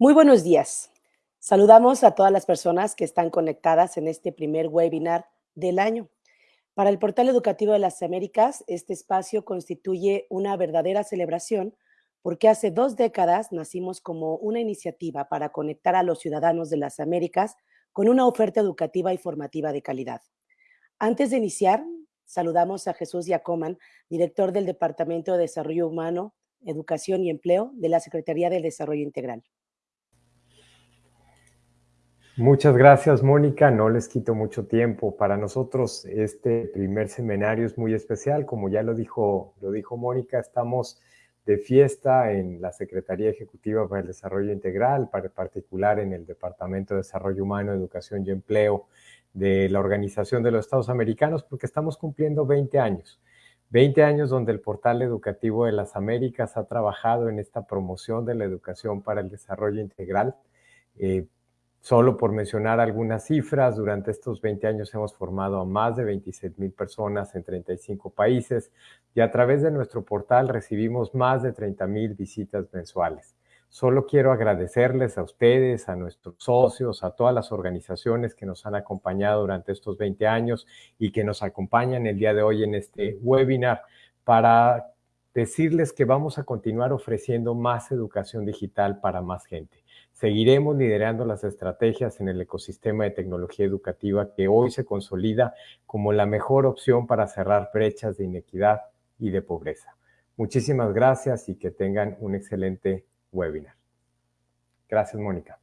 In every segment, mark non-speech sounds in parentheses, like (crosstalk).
Muy buenos días. Saludamos a todas las personas que están conectadas en este primer webinar del año. Para el Portal Educativo de las Américas, este espacio constituye una verdadera celebración porque hace dos décadas nacimos como una iniciativa para conectar a los ciudadanos de las Américas con una oferta educativa y formativa de calidad. Antes de iniciar, saludamos a Jesús Yacoman, director del Departamento de Desarrollo Humano, Educación y Empleo de la Secretaría del Desarrollo Integral. Muchas gracias, Mónica. No les quito mucho tiempo. Para nosotros este primer seminario es muy especial. Como ya lo dijo, lo dijo Mónica, estamos de fiesta en la Secretaría Ejecutiva para el Desarrollo Integral, para particular en el Departamento de Desarrollo Humano, Educación y Empleo de la Organización de los Estados Americanos, porque estamos cumpliendo 20 años. 20 años donde el Portal Educativo de las Américas ha trabajado en esta promoción de la educación para el desarrollo integral. Eh, Solo por mencionar algunas cifras, durante estos 20 años hemos formado a más de 26 mil personas en 35 países y a través de nuestro portal recibimos más de 30 mil visitas mensuales. Solo quiero agradecerles a ustedes, a nuestros socios, a todas las organizaciones que nos han acompañado durante estos 20 años y que nos acompañan el día de hoy en este webinar para decirles que vamos a continuar ofreciendo más educación digital para más gente. Seguiremos liderando las estrategias en el ecosistema de tecnología educativa que hoy se consolida como la mejor opción para cerrar brechas de inequidad y de pobreza. Muchísimas gracias y que tengan un excelente webinar. Gracias, Mónica.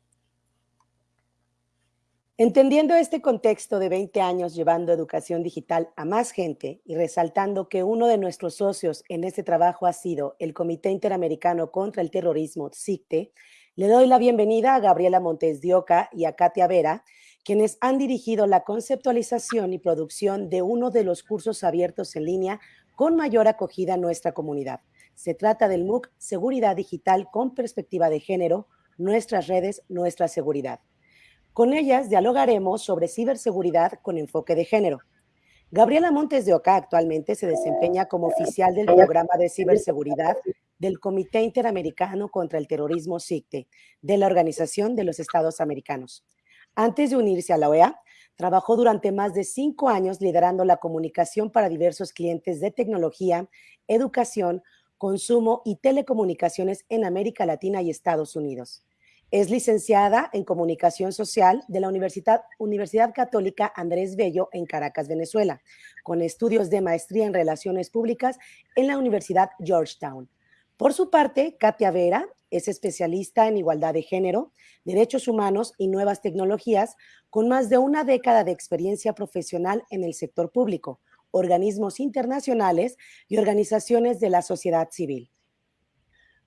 Entendiendo este contexto de 20 años llevando educación digital a más gente y resaltando que uno de nuestros socios en este trabajo ha sido el Comité Interamericano contra el Terrorismo, CICTE, le doy la bienvenida a Gabriela Montes de Oca y a Katia Vera, quienes han dirigido la conceptualización y producción de uno de los cursos abiertos en línea con mayor acogida en nuestra comunidad. Se trata del MOOC Seguridad Digital con Perspectiva de Género, Nuestras Redes, Nuestra Seguridad. Con ellas dialogaremos sobre ciberseguridad con enfoque de género. Gabriela Montes de Oca actualmente se desempeña como oficial del programa de ciberseguridad del Comité Interamericano contra el Terrorismo CICTE, de la Organización de los Estados Americanos. Antes de unirse a la OEA, trabajó durante más de cinco años liderando la comunicación para diversos clientes de tecnología, educación, consumo y telecomunicaciones en América Latina y Estados Unidos. Es licenciada en Comunicación Social de la Universidad Católica Andrés Bello en Caracas, Venezuela, con estudios de maestría en Relaciones Públicas en la Universidad Georgetown. Por su parte, Katia Vera es especialista en igualdad de género, derechos humanos y nuevas tecnologías, con más de una década de experiencia profesional en el sector público, organismos internacionales y organizaciones de la sociedad civil.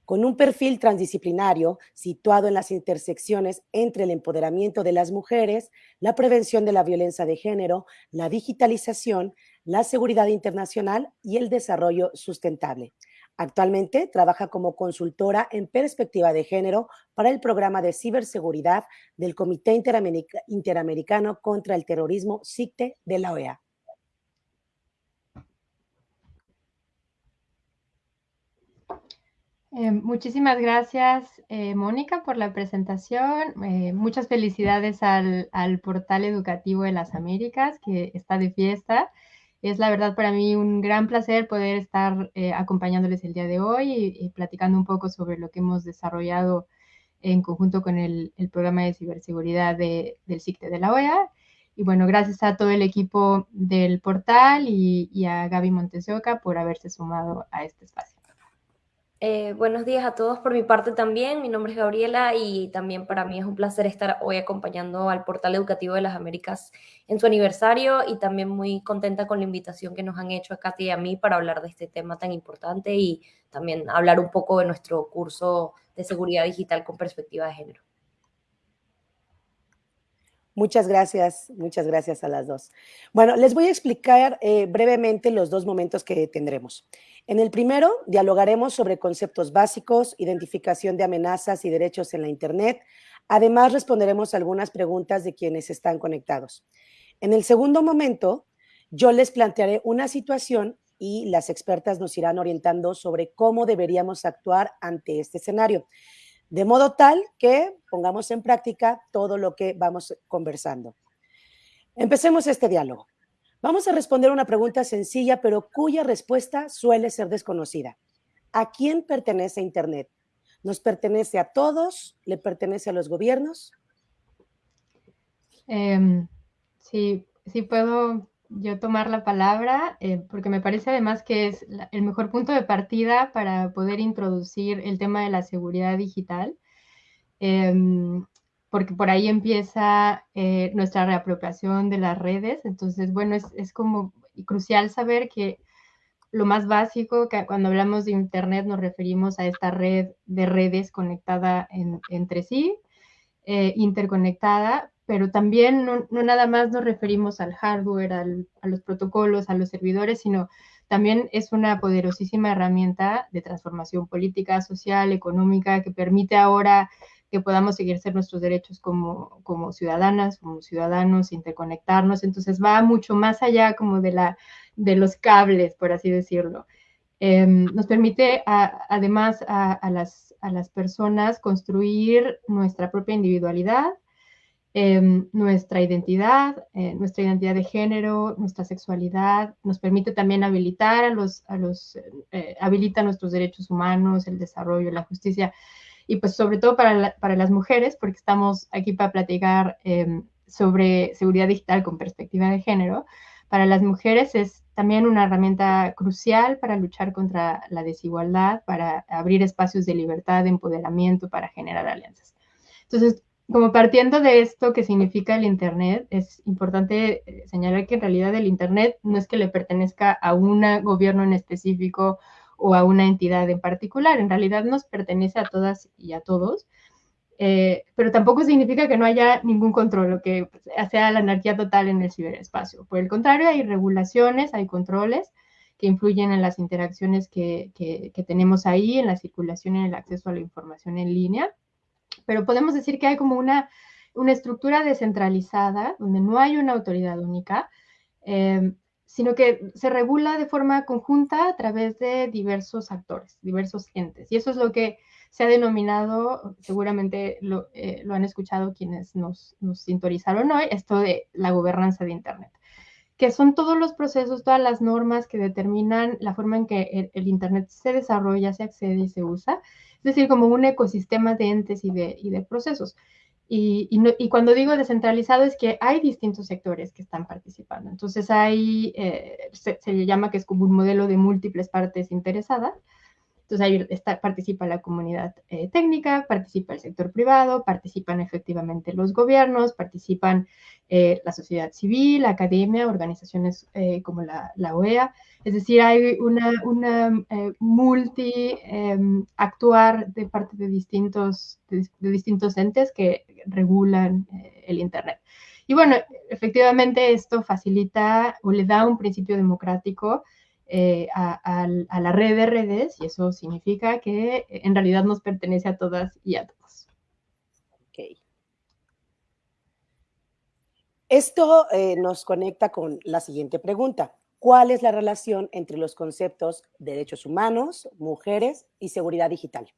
Con un perfil transdisciplinario situado en las intersecciones entre el empoderamiento de las mujeres, la prevención de la violencia de género, la digitalización, la seguridad internacional y el desarrollo sustentable. Actualmente trabaja como consultora en perspectiva de género para el programa de ciberseguridad del Comité Interamericano contra el Terrorismo CICTE de la OEA. Eh, muchísimas gracias, eh, Mónica, por la presentación. Eh, muchas felicidades al, al portal educativo de las Américas, que está de fiesta. Es la verdad para mí un gran placer poder estar eh, acompañándoles el día de hoy y, platicando un poco sobre lo que hemos desarrollado en conjunto con el, programa de ciberseguridad del CICTE de la OEA. Y bueno, gracias a todo el equipo del portal y, y a Gaby Montesioca por haberse sumado a este espacio. Eh, buenos días a todos por mi parte también. Mi nombre es Gabriela y también para mí es un placer estar hoy acompañando al Portal Educativo de las Américas en su aniversario y también muy contenta con la invitación que nos han hecho a Katy y a mí para hablar de este tema tan importante y también hablar un poco de nuestro curso de seguridad digital con perspectiva de género. Muchas gracias, muchas gracias a las dos. Bueno, les voy a explicar eh, brevemente los dos momentos que tendremos. En el primero, dialogaremos sobre conceptos básicos, identificación de amenazas y derechos en la Internet. Además, responderemos algunas preguntas de quienes están conectados. En el segundo momento, yo les plantearé una situación y las expertas nos irán orientando sobre cómo deberíamos actuar ante este escenario. de modo tal que pongamos en práctica todo lo que vamos conversando. Empecemos este diálogo. Vamos a responder una pregunta sencilla, pero cuya respuesta suele ser desconocida. ¿A quién pertenece Internet? ¿Nos pertenece a todos? ¿Le pertenece a los gobiernos? Em, sí, sí puedo yo tomar la palabra, eh, porque me parece además que es el mejor punto de partida para poder introducir el tema de la seguridad digital, em, porque por ahí empieza eh, nuestra reapropiación de las redes. Entonces, bueno, es, es, como crucial saber que lo más básico, que cuando hablamos de Internet nos referimos a esta red de redes conectada entre sí, eh, interconectada, pero también no, nada más nos referimos al hardware, a los protocolos, a los servidores, sino también es una poderosísima herramienta de transformación política, social, económica, que permite ahora que podamos ser nuestros derechos como, como ciudadanas, como ciudadanos, interconectarnos. Entonces va mucho más allá como de, la, de los cables, por así decirlo. Em, nos permite además a, las, a las personas construir nuestra propia individualidad, Em, nuestra identidad, eh, nuestra identidad de género, nuestra sexualidad, nos permite también habilitar a los, a los eh, habilita nuestros derechos humanos, el desarrollo, la justicia, y pues sobre todo para, para las mujeres, porque estamos aquí para platicar em, sobre seguridad digital con perspectiva de género, para las mujeres es también una herramienta crucial para luchar contra la desigualdad, para abrir espacios de libertad, de empoderamiento, para generar alianzas. Entonces, como partiendo de esto que significa el Internet, es importante eh, señalar que en realidad el Internet no es que le pertenezca a un gobierno en específico o a una entidad en particular, en realidad nos pertenece a todas y a todos, eh, pero tampoco significa que no haya ningún control o que sea la anarquía total en el ciberespacio. Por el contrario, hay regulaciones, hay controles que influyen en las interacciones que, que tenemos ahí, en la circulación en el acceso a la información en línea pero podemos decir que hay como una, una estructura descentralizada, donde no hay una autoridad única, em, sino que se regula de forma conjunta a través de diversos actores, diversos entes. Y eso es lo que se ha denominado, seguramente lo, eh, lo han escuchado quienes nos, nos sintonizaron hoy, esto de la gobernanza de Internet que son todos los procesos, todas las normas que determinan la forma en que el, Internet se desarrolla, se accede y se usa, es decir, como un ecosistema de entes y de, y de procesos. Y, y, cuando digo descentralizado es que hay distintos sectores que están participando. Entonces hay, eh, se, se, llama que es como un modelo de múltiples partes interesadas entonces ahí participa la comunidad eh, técnica, participa el sector privado, participan efectivamente los gobiernos, participan eh, la sociedad civil, la academia, organizaciones eh, como la, OEA. Es decir, hay una, una multi em, actuar de parte de distintos, de, de distintos entes que regulan el Internet. Y bueno, efectivamente esto facilita o le da un principio democrático eh, a, la red de redes y eso significa que en realidad nos pertenece a todas y a todos. Esto eh, nos conecta con la siguiente pregunta. ¿Cuál es la relación entre los conceptos derechos humanos, mujeres y seguridad digital?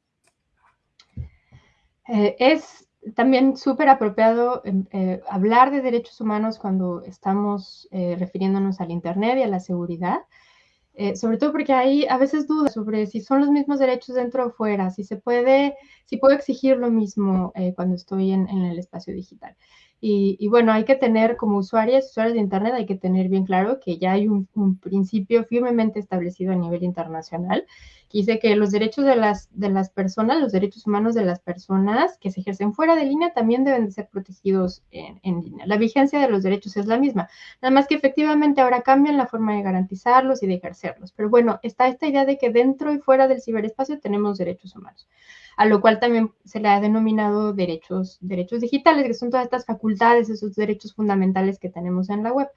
Eh, es también súper apropiado hablar de derechos humanos cuando estamos refiriéndonos al Internet y a la seguridad, eh, sobre todo porque hay a veces dudas sobre si son los mismos derechos dentro o fuera, si se puede, si puedo exigir lo mismo eh, cuando estoy en, el espacio digital. Y, bueno, hay que tener como usuarios, usuarios de Internet, hay que tener bien claro que ya hay un, principio firmemente establecido a nivel internacional dice que los derechos de las, de las personas, los derechos humanos de las personas que se ejercen fuera de línea también deben de ser protegidos en, en línea. La vigencia de los derechos es la misma, nada más que efectivamente ahora cambian la forma de garantizarlos y de ejercerlos. Pero bueno, está esta idea de que dentro y fuera del ciberespacio tenemos derechos humanos a lo cual también se le ha denominado derechos, derechos digitales, que son todas estas facultades, esos derechos fundamentales que tenemos en la web,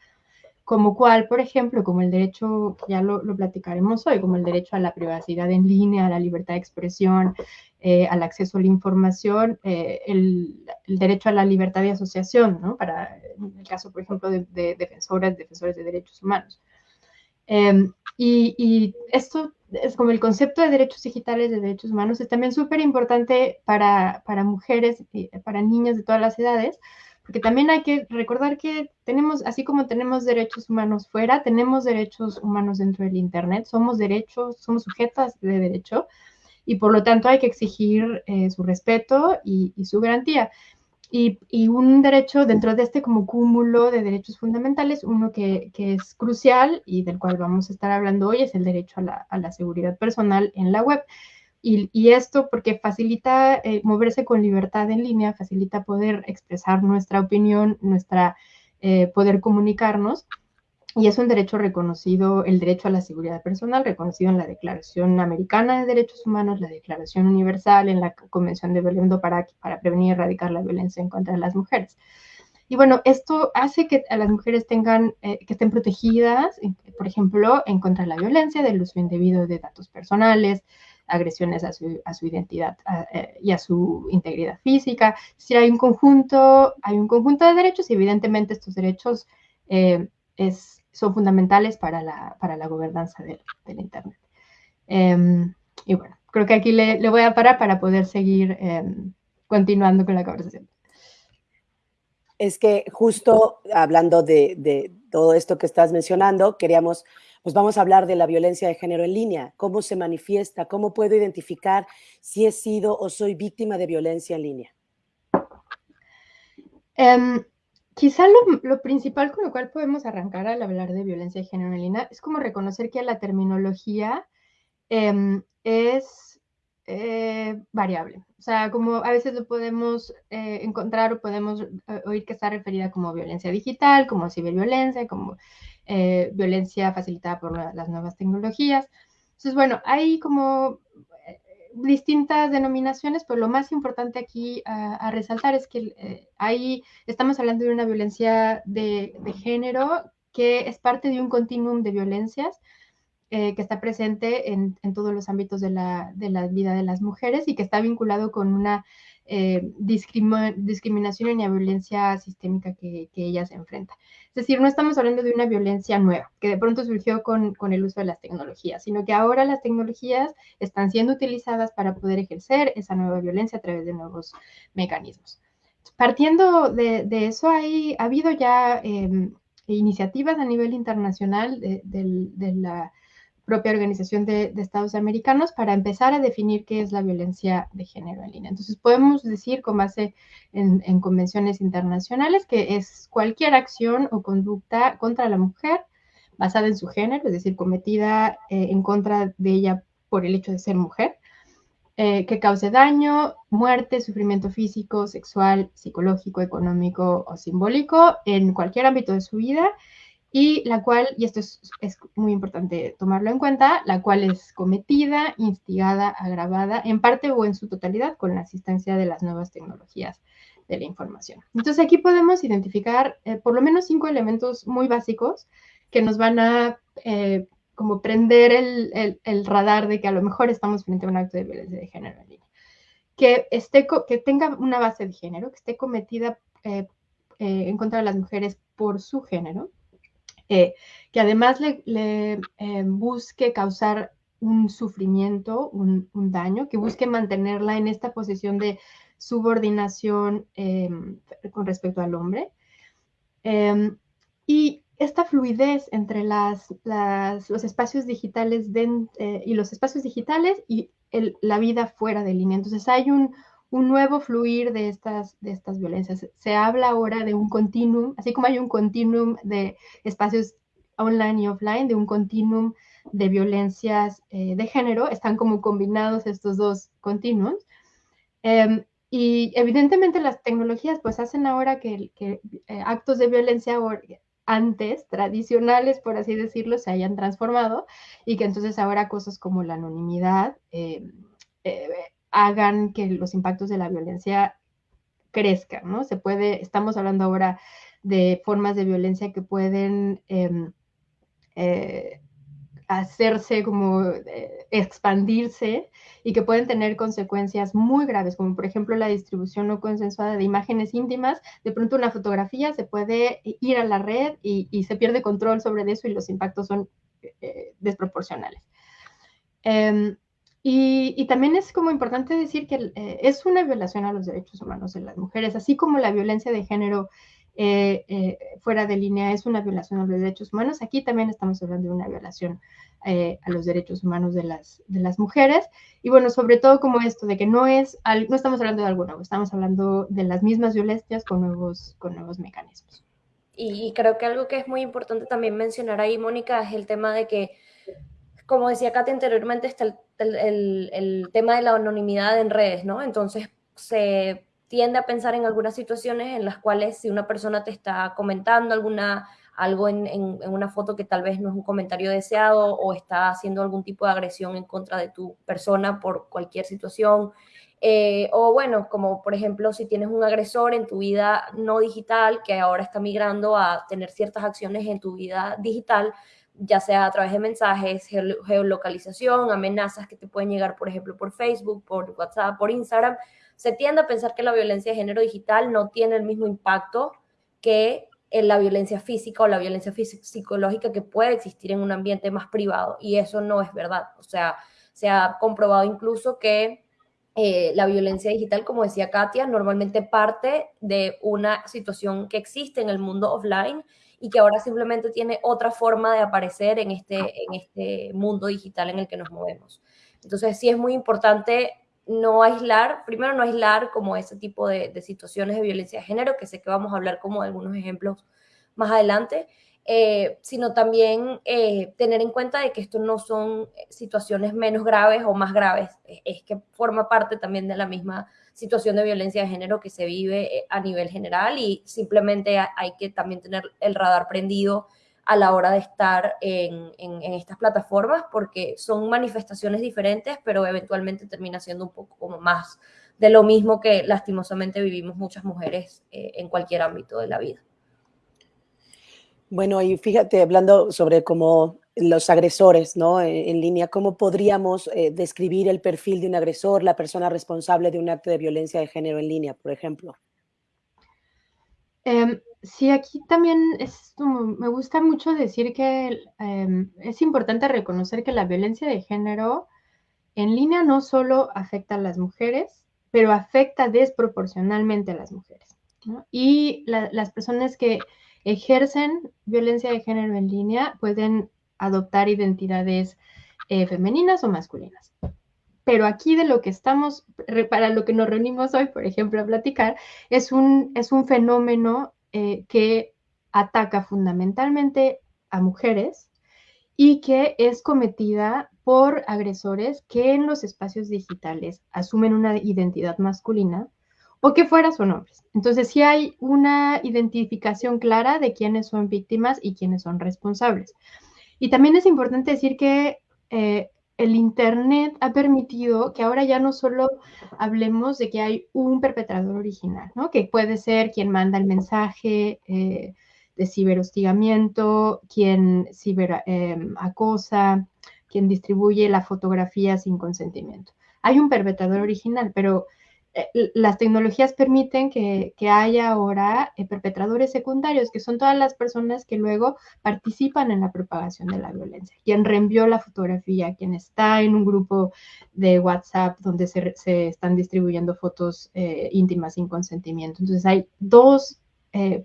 como cual, por ejemplo, como el derecho, ya lo, platicaremos hoy, como el derecho a la privacidad en línea, a la libertad de expresión, eh, al acceso a la información, eh, el, derecho a la libertad de asociación, ¿no? Para el caso, por ejemplo, de, defensoras, defensores de derechos humanos. Em, y, esto es como el concepto de derechos digitales, de derechos humanos, es también súper importante para, para mujeres, para niñas de todas las edades, porque también hay que recordar que tenemos, así como tenemos derechos humanos fuera, tenemos derechos humanos dentro del Internet, somos derechos, somos sujetas de derecho y por lo tanto hay que exigir eh, su respeto y, su garantía. Y, un derecho dentro de este como cúmulo de derechos fundamentales, uno que, es crucial y del cual vamos a estar hablando hoy es el derecho a la seguridad personal en la web. Y, esto porque facilita eh, moverse con libertad en línea, facilita poder expresar nuestra opinión, nuestra eh, poder comunicarnos. Y es un derecho reconocido, el derecho a la seguridad personal, reconocido en la Declaración Americana de Derechos Humanos, la Declaración Universal, en la Convención de Belém para, para prevenir y erradicar la violencia en contra de las mujeres. Y bueno, esto hace que a las mujeres tengan, eh, que estén protegidas, por ejemplo, en contra de la violencia, del uso indebido de datos personales, agresiones a su, a su identidad eh, y a su integridad física. Decir, hay un conjunto, hay un conjunto de derechos y evidentemente estos derechos eh, es, son fundamentales para la, para la gobernanza del, del Internet. Em, y bueno, creo que aquí le, le, voy a parar para poder seguir em, continuando con la conversación. Es que justo hablando de, de todo esto que estás mencionando, queríamos pues vamos a hablar de la violencia de género en línea, cómo se manifiesta, cómo puedo identificar si he sido o soy víctima de violencia en línea. Um, quizá lo, principal con lo cual podemos arrancar al hablar de violencia de género en línea es como reconocer que la terminología em, es eh, variable. O sea, como a veces lo podemos eh, encontrar o podemos eh, oír que está referida como violencia digital, como ciberviolencia, como eh, violencia facilitada por las nuevas tecnologías. Entonces, bueno, hay como eh, distintas denominaciones, pero lo más importante aquí a, resaltar es que eh, ahí estamos hablando de una violencia de, género que es parte de un continuum de violencias que está presente en, todos los ámbitos de la, de la, vida de las mujeres y que está vinculado con una eh, discriminación y violencia sistémica que, que ellas enfrentan. Es decir, no estamos hablando de una violencia nueva, que de pronto surgió con, el uso de las tecnologías, sino que ahora las tecnologías están siendo utilizadas para poder ejercer esa nueva violencia a través de nuevos mecanismos. Partiendo de, eso, hay, ha habido ya eh, iniciativas a nivel internacional de la propia Organización de, Estados Americanos para empezar a definir qué es la violencia de género en línea. Entonces, podemos decir con base en, convenciones internacionales que es cualquier acción o conducta contra la mujer basada en su género, es decir, cometida eh, en contra de ella por el hecho de ser mujer, eh, que cause daño, muerte, sufrimiento físico, sexual, psicológico, económico o simbólico en cualquier ámbito de su vida y la cual, y esto es, muy importante tomarlo en cuenta, la cual es cometida, instigada, agravada, en parte o en su totalidad con la asistencia de las nuevas tecnologías de la información. Entonces aquí podemos identificar eh, por lo menos cinco elementos muy básicos que nos van a eh, como prender el, el, radar de que a lo mejor estamos frente a un acto de violencia de género en línea. Que, esté, que tenga una base de género, que esté cometida eh, en contra de las mujeres por su género, eh, que además le, eh, busque causar un sufrimiento, un, daño, que busque mantenerla en esta posición de subordinación eh, con respecto al hombre. Y esta fluidez entre las, los espacios digitales y los espacios digitales y la vida fuera de línea. Entonces hay un, un nuevo fluir de estas, de estas violencias. Se habla ahora de un continuum, así como hay un continuum de espacios online y offline, de un continuum de violencias eh, de género, están como combinados estos dos continuums. Em, y evidentemente las tecnologías pues hacen ahora que, que eh, actos de violencia antes, tradicionales, por así decirlo, se hayan transformado y que entonces ahora cosas como la anonimidad em, eh, hagan que los impactos de la violencia crezcan, ¿no? Se puede, estamos hablando ahora de formas de violencia que pueden em, eh, hacerse como eh, expandirse y que pueden tener consecuencias muy graves, como por ejemplo la distribución no consensuada de imágenes íntimas. De pronto una fotografía se puede ir a la red y, se pierde control sobre eso y los impactos son desproporcionales. Em, y, también es como importante decir que es una violación a los derechos humanos de las mujeres, así como la violencia de género eh, eh, fuera de línea es una violación a los derechos humanos. Aquí también estamos hablando de una violación eh, a los derechos humanos de las, de las mujeres. Y bueno, sobre todo como esto de que no es, no estamos hablando de algo nuevo, estamos hablando de las mismas violencias con nuevos, con nuevos mecanismos. Y, creo que algo que es muy importante también mencionar ahí, Mónica, es el tema de que, como decía Katy anteriormente, está el, el, el tema de la anonimidad en redes, ¿no? Entonces se tiende a pensar en algunas situaciones en las cuales si una persona te está comentando alguna, algo en, una foto que tal vez no es un comentario deseado o está haciendo algún tipo de agresión en contra de tu persona por cualquier situación, eh, o bueno, como por ejemplo si tienes un agresor en tu vida no digital que ahora está migrando a tener ciertas acciones en tu vida digital, ya sea a través de mensajes, geolocalización, amenazas que te pueden llegar, por ejemplo, por Facebook, por WhatsApp, por Instagram, se tiende a pensar que la violencia de género digital no tiene el mismo impacto que en la violencia física o la violencia psicológica que puede existir en un ambiente más privado. Y eso no es verdad. O sea, se ha comprobado incluso que eh, la violencia digital, como decía Katia, normalmente parte de una situación que existe en el mundo offline y que ahora simplemente tiene otra forma de aparecer en este, en este mundo digital en el que nos movemos. Entonces sí es muy importante no aislar, primero no aislar como ese tipo de, situaciones de violencia de género, que sé que vamos a hablar como de algunos ejemplos más adelante, eh, sino también eh, tener en cuenta de que esto no son situaciones menos graves o más graves, es, que forma parte también de la misma situación de violencia de género que se vive eh, a nivel general y simplemente hay que también tener el radar prendido a la hora de estar en, estas plataformas, porque son manifestaciones diferentes, pero eventualmente termina siendo un poco como más de lo mismo que lastimosamente vivimos muchas mujeres eh, en cualquier ámbito de la vida. Bueno, y fíjate, hablando sobre cómo los agresores, ¿no? En, línea, ¿cómo podríamos eh, describir el perfil de un agresor, la persona responsable de un acto de violencia de género en línea, por ejemplo? Em, Sí, aquí también es me gusta mucho decir que em, es importante reconocer que la violencia de género en línea no solo afecta a las mujeres, pero afecta desproporcionalmente a las mujeres. Y las personas que ejercen violencia de género en línea pueden adoptar identidades eh, femeninas o masculinas. Pero aquí de lo que estamos, para lo que nos reunimos hoy, por ejemplo, a platicar, es un, es un fenómeno eh, que ataca fundamentalmente a mujeres y que es cometida por agresores que en los espacios digitales asumen una identidad masculina o que fuera son hombres. Entonces sí hay una identificación clara de quiénes son víctimas y quiénes son responsables. Y también es importante decir que eh, el Internet ha permitido que ahora ya no solo hablemos de que hay un perpetrador original, ¿no? que puede ser quien manda el mensaje eh, de ciberhostigamiento, quien ciberacosa, em, quien distribuye la fotografía sin consentimiento. Hay un perpetrador original, pero las tecnologías permiten que, haya ahora eh, perpetradores secundarios, que son todas las personas que luego participan en la propagación de la violencia. Quien reenvió la fotografía, quien está en un grupo de WhatsApp donde se, están distribuyendo fotos eh, íntimas sin consentimiento. Entonces hay dos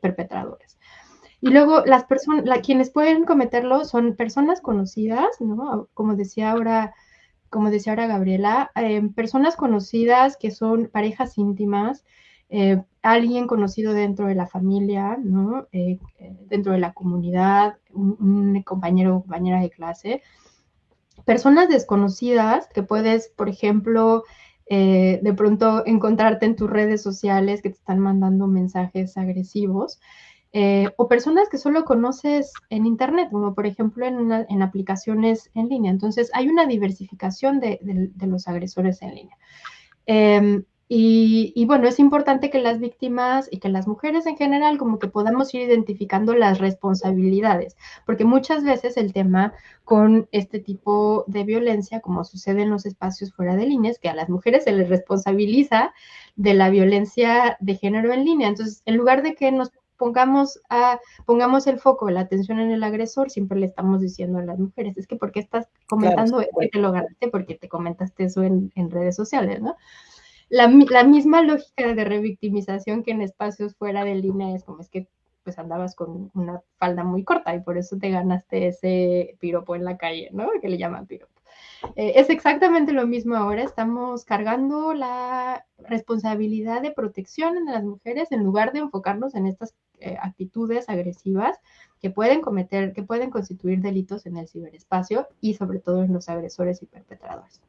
perpetradores. Y luego las personas, quienes pueden cometerlo son personas conocidas, ¿no? Como decía ahora como decía ahora Gabriela, eh, personas conocidas que son parejas íntimas, eh, alguien conocido dentro de la familia, ¿no? Eh, dentro de la comunidad, un, compañero o compañera de clase, personas desconocidas que puedes, por ejemplo, de pronto encontrarte en tus redes sociales que te están mandando mensajes agresivos. Eh, o personas que solo conoces en Internet, como por ejemplo en, aplicaciones en línea. Entonces, hay una diversificación de, los agresores en línea. Em, y, bueno, es importante que las víctimas y que las mujeres en general como que podamos ir identificando las responsabilidades, porque muchas veces el tema con este tipo de violencia, como sucede en los espacios fuera de línea, es que a las mujeres se les responsabiliza de la violencia de género en línea. Entonces, en lugar de que nos pongamos, a, pongamos el foco, la atención en el agresor, siempre le estamos diciendo a las mujeres, es que ¿por qué estás comentando claro, que te lo ganaste? Porque te comentaste eso en, en redes sociales, ¿no? La, la, misma lógica de revictimización que en espacios fuera de línea es como es que pues andabas con una falda muy corta y por eso te ganaste ese piropo en la calle, ¿no? Que le llaman piropo. Eh, es exactamente lo mismo ahora, estamos cargando la responsabilidad de protección en las mujeres en lugar de enfocarnos en estas eh, actitudes agresivas que pueden cometer, que pueden constituir delitos en el ciberespacio y sobre todo en los agresores y perpetradores.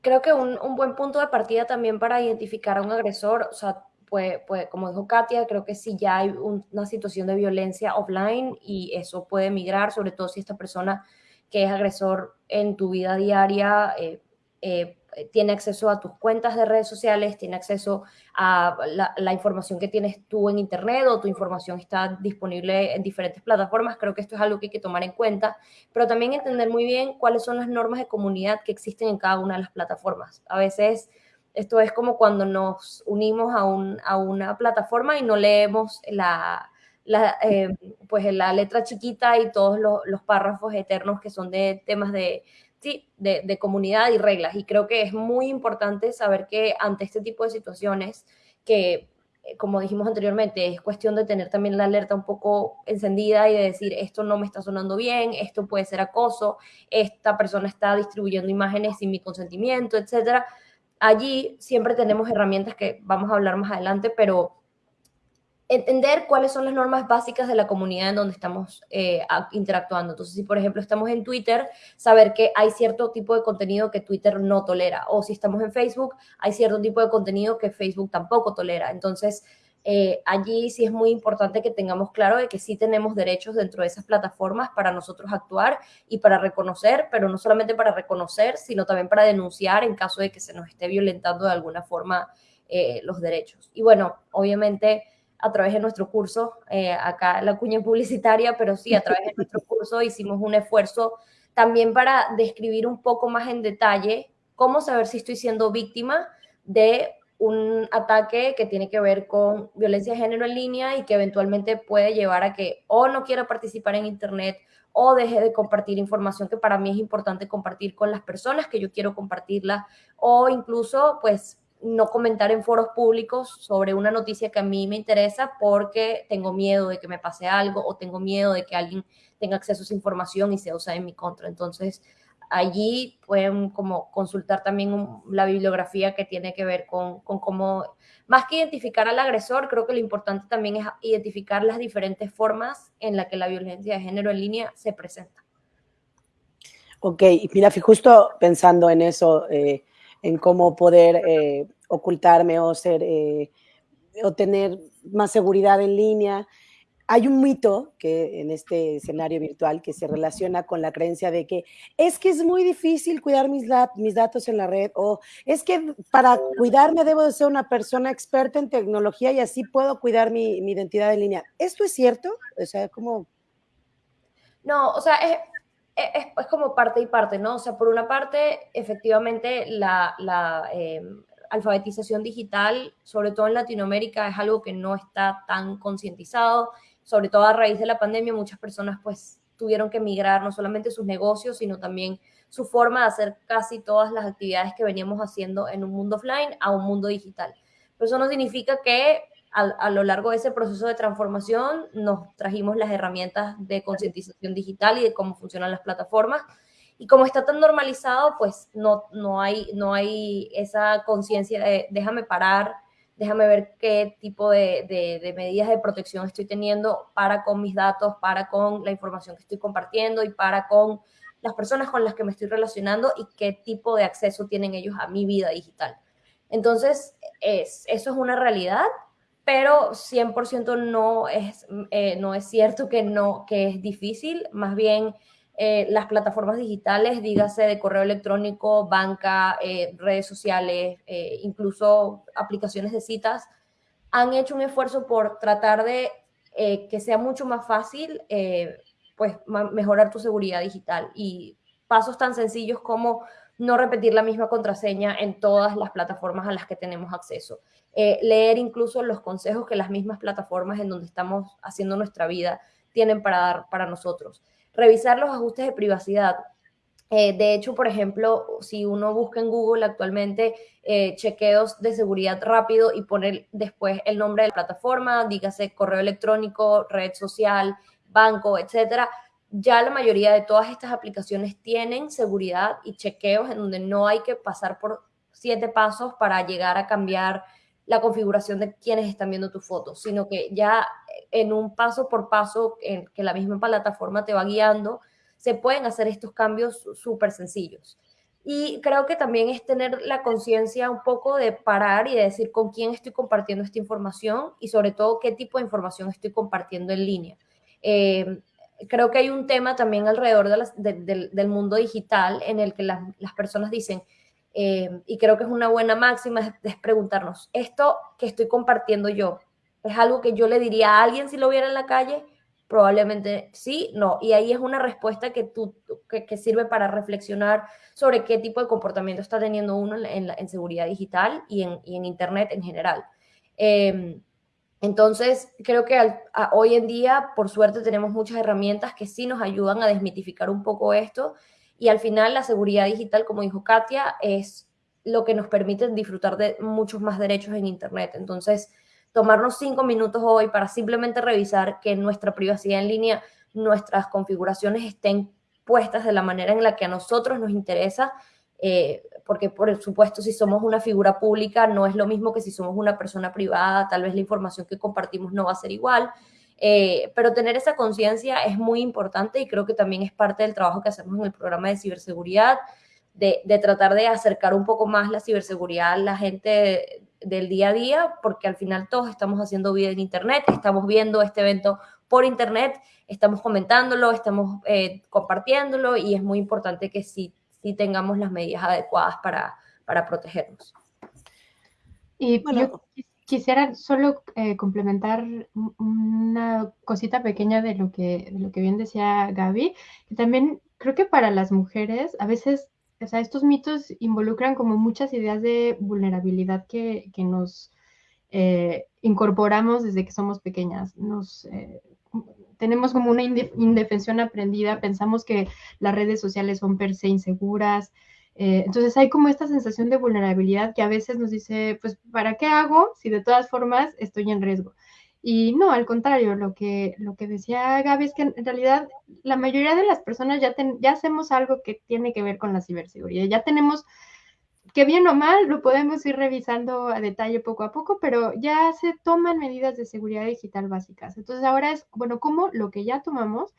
Creo que un, un buen punto de partida también para identificar a un agresor, o sea, pues, pues, como dijo Katia, creo que si ya hay un, una situación de violencia offline y eso puede migrar, sobre todo si esta persona que es agresor en tu vida diaria eh, eh, tiene acceso a tus cuentas de redes sociales, tiene acceso a la, la, información que tienes tú en Internet o tu información está disponible en diferentes plataformas. Creo que esto es algo que hay que tomar en cuenta, pero también entender muy bien cuáles son las normas de comunidad que existen en cada una de las plataformas. A veces esto es como cuando nos unimos a, un, a una plataforma y no leemos la, la, eh, pues la letra chiquita y todos los, los, párrafos eternos que son de temas de, sí, de, de, comunidad y reglas. Y creo que es muy importante saber que ante este tipo de situaciones, que eh, como dijimos anteriormente, es cuestión de tener también la alerta un poco encendida y de decir, esto no me está sonando bien, esto puede ser acoso, esta persona está distribuyendo imágenes sin mi consentimiento, etcétera. Allí siempre tenemos herramientas que vamos a hablar más adelante, pero entender cuáles son las normas básicas de la comunidad en donde estamos eh, interactuando. Entonces, si por ejemplo estamos en Twitter, saber que hay cierto tipo de contenido que Twitter no tolera. O si estamos en Facebook, hay cierto tipo de contenido que Facebook tampoco tolera. Entonces, eh, allí sí es muy importante que tengamos claro de que sí tenemos derechos dentro de esas plataformas para nosotros actuar y para reconocer, pero no solamente para reconocer, sino también para denunciar en caso de que se nos esté violentando de alguna forma eh, los derechos. Y bueno, obviamente a través de nuestro curso, eh, acá la cuña publicitaria, pero sí, a través de nuestro (laughs) curso hicimos un esfuerzo también para describir un poco más en detalle cómo saber si estoy siendo víctima de un ataque que tiene que ver con violencia de género en línea y que eventualmente puede llevar a que o no quiera participar en Internet o deje de compartir información que para mí es importante compartir con las personas que yo quiero compartirla o incluso pues no comentar en foros públicos sobre una noticia que a mí me interesa porque tengo miedo de que me pase algo o tengo miedo de que alguien tenga acceso a esa información y se use en mi contra. Entonces, allí pueden como consultar también la bibliografía que tiene que ver con, con cómo, más que identificar al agresor, creo que lo importante también es identificar las diferentes formas en las que la violencia de género en línea se presenta. Ok, mira, justo pensando en eso, eh, en cómo poder eh, ocultarme o ser eh, o tener más seguridad en línea. Hay un mito que en este escenario virtual que se relaciona con la creencia de que es que es muy difícil cuidar mis, mis datos en la red o es que para cuidarme debo de ser una persona experta en tecnología y así puedo cuidar mi, mi identidad en línea. ¿Esto es cierto? O sea, ¿cómo? No, o sea, es, es, es, como parte y parte, ¿no? O sea, por una parte, efectivamente, la, eh, alfabetización digital, sobre todo en Latinoamérica, es algo que no está tan concientizado, sobre todo a raíz de la pandemia, muchas personas pues tuvieron que migrar no solamente sus negocios, sino también su forma de hacer casi todas las actividades que veníamos haciendo en un mundo offline a un mundo digital. Pero eso no significa que a, lo largo de ese proceso de transformación nos trajimos las herramientas de concientización digital y de cómo funcionan las plataformas. Y como está tan normalizado, pues no, no, hay, no hay esa conciencia de déjame parar, déjame ver qué tipo de, de, de, medidas de protección estoy teniendo para con mis datos, para con la información que estoy compartiendo y para con las personas con las que me estoy relacionando y qué tipo de acceso tienen ellos a mi vida digital. Entonces, es, eso es una realidad pero 100% no es, eh, no es cierto que, no, que es difícil, más bien eh, las plataformas digitales, dígase de correo electrónico, banca, eh, redes sociales, incluso aplicaciones de citas, han hecho un esfuerzo por tratar de que sea mucho más fácil pues mejorar tu seguridad digital. Y pasos tan sencillos como no repetir la misma contraseña en todas las plataformas a las que tenemos acceso. Eh, leer incluso los consejos que las mismas plataformas en donde estamos haciendo nuestra vida tienen para dar para nosotros. Revisar los ajustes de privacidad. Eh, de hecho, por ejemplo, si uno busca en Google actualmente eh, chequeos de seguridad rápido y poner después el nombre de la plataforma, dígase correo electrónico, red social, banco, etcétera, ya la mayoría de todas estas aplicaciones tienen seguridad y chequeos en donde no hay que pasar por siete pasos para llegar a cambiar la configuración de quienes están viendo tu foto, sino que ya en un paso por paso en que la misma plataforma te va guiando, se pueden hacer estos cambios súper sencillos. Y creo que también es tener la conciencia un poco de parar y de decir con quién estoy compartiendo esta información y sobre todo qué tipo de información estoy compartiendo en línea. Eh, creo que hay un tema también alrededor del mundo digital en el que las, personas dicen, eh, y creo que es una buena máxima, es, preguntarnos, ¿esto que estoy compartiendo yo es algo que yo le diría a alguien si lo viera en la calle? Probablemente sí, no. Y ahí es una respuesta que, tú, que, sirve para reflexionar sobre qué tipo de comportamiento está teniendo uno en, seguridad digital y en, Internet en general. Eh, entonces, creo que hoy en día, por suerte, tenemos muchas herramientas que sí nos ayudan a desmitificar un poco esto y al final la seguridad digital, como dijo Katia, es lo que nos permite disfrutar de muchos más derechos en Internet. Entonces, tomarnos cinco minutos hoy para simplemente revisar que nuestra privacidad en línea, nuestras configuraciones estén puestas de la manera en la que a nosotros nos interesa, eh, porque por supuesto si somos una figura pública no es lo mismo que si somos una persona privada, tal vez la información que compartimos no va a ser igual, eh, pero tener esa conciencia es muy importante y creo que también es parte del trabajo que hacemos en el programa de ciberseguridad, de, tratar de acercar un poco más la ciberseguridad a la gente del día a día, porque al final todos estamos haciendo vida en Internet, estamos viendo este evento por Internet, estamos comentándolo, estamos eh, compartiéndolo y es muy importante que si y tengamos las medidas adecuadas para, para protegernos. Y yo quisiera solo eh, complementar una cosita pequeña de lo, que, de lo que bien decía Gaby, que también creo que para las mujeres a veces, o sea, estos mitos involucran como muchas ideas de vulnerabilidad que, que nos eh, incorporamos desde que somos pequeñas. Nos, eh, tenemos como una indefensión aprendida, pensamos que las redes sociales son per se inseguras. Eh, entonces hay como esta sensación de vulnerabilidad que a veces nos dice, pues, ¿para qué hago si de todas formas estoy en riesgo? Y no, al contrario, lo que, lo que decía Gaby es que en realidad la mayoría de las personas ya, ya hacemos algo que tiene que ver con la ciberseguridad, ya tenemos que bien o mal lo podemos ir revisando a detalle poco a poco, pero ya se toman medidas de seguridad digital básicas. Entonces ahora es, bueno, ¿cómo lo que ya tomamos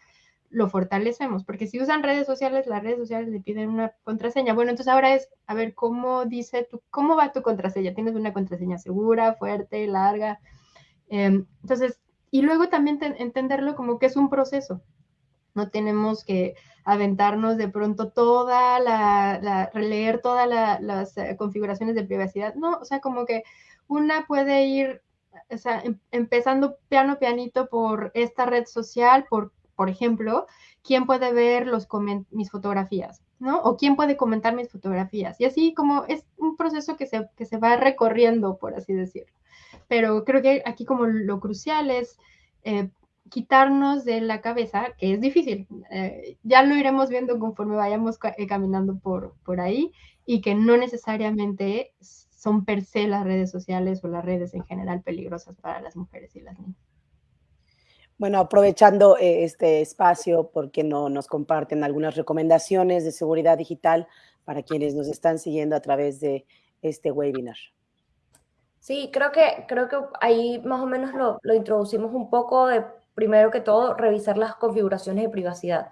lo fortalecemos? Porque si usan redes sociales, las redes sociales le piden una contraseña. Bueno, entonces ahora es, a ver, ¿cómo dice tu, cómo va tu contraseña? ¿Tienes una contraseña segura, fuerte, larga? Em, entonces, y luego también entenderlo como que es un proceso. No tenemos que aventarnos de pronto toda la, releer todas las eh, configuraciones de privacidad. No, o sea, como que una puede ir, o sea, em, empezando piano pianito por esta red social, por, por ejemplo, quién puede ver los mis fotografías, ¿no? O quién puede comentar mis fotografías. Y así como es un proceso que se, que se va recorriendo, por así decirlo. Pero creo que aquí como lo crucial es eh, quitarnos de la cabeza, que es difícil, eh, ya lo iremos viendo conforme vayamos eh, caminando por, por ahí, y que no necesariamente son per se las redes sociales o las redes en general peligrosas para las mujeres y las niñas. Bueno, aprovechando eh, este espacio, porque no nos comparten algunas recomendaciones de seguridad digital para quienes nos están siguiendo a través de este webinar? Sí, creo que, creo que ahí más o menos lo, lo introducimos un poco de primero que todo, revisar las configuraciones de privacidad.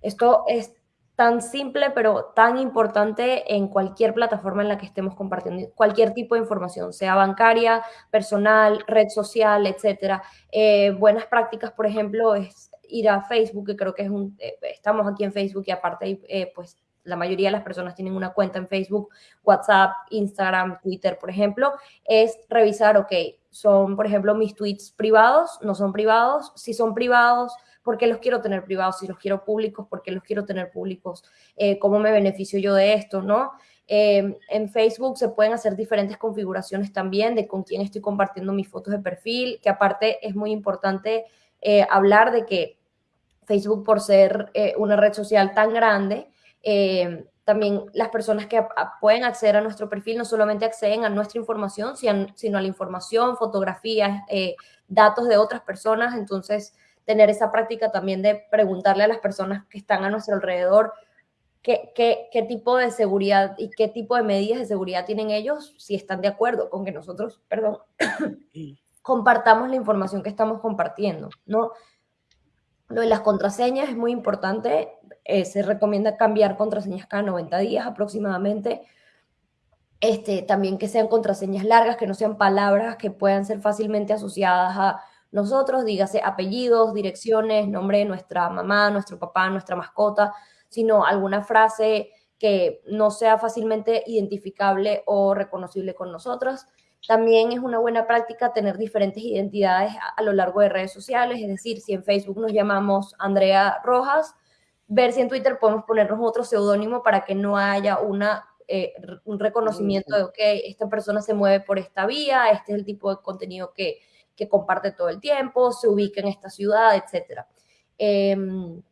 Esto es tan simple, pero tan importante en cualquier plataforma en la que estemos compartiendo cualquier tipo de información, sea bancaria, personal, red social, etcétera. Eh, buenas prácticas, por ejemplo, es ir a Facebook, que creo que es un, eh, estamos aquí en Facebook y aparte, eh, pues la mayoría de las personas tienen una cuenta en Facebook, WhatsApp, Instagram, Twitter, por ejemplo, es revisar, ok, son, por ejemplo, mis tweets privados, no son privados, si son privados, ¿por qué los quiero tener privados? Si los quiero públicos, ¿por qué los quiero tener públicos? Eh, ¿Cómo me beneficio yo de esto, no? Eh, en Facebook se pueden hacer diferentes configuraciones también de con quién estoy compartiendo mis fotos de perfil, que aparte es muy importante eh, hablar de que Facebook, por ser una red social tan grande, también las personas que pueden acceder a nuestro perfil no solamente acceden a nuestra información, sino a la información, fotografías, datos de otras personas. Entonces, tener esa práctica también de preguntarle a las personas que están a nuestro alrededor qué, qué, tipo de seguridad y qué tipo de medidas de seguridad tienen ellos, si están de acuerdo con que nosotros, perdón, (coughs) compartamos la información que estamos compartiendo, ¿no? Lo de las contraseñas es muy importante, eh, se recomienda cambiar contraseñas cada 90 días aproximadamente, este, también que sean contraseñas largas, que no sean palabras que puedan ser fácilmente asociadas a nosotros, dígase apellidos, direcciones, nombre de nuestra mamá, nuestro papá, nuestra mascota, sino alguna frase que no sea fácilmente identificable o reconocible con nosotros. También es una buena práctica tener diferentes identidades a, lo largo de redes sociales, es decir, si en Facebook nos llamamos Andrea Rojas, ver si en Twitter podemos ponernos otro seudónimo para que no haya una, eh, un reconocimiento de, ok, esta persona se mueve por esta vía, este es el tipo de contenido que, que comparte todo el tiempo, se ubica en esta ciudad, etc. Em,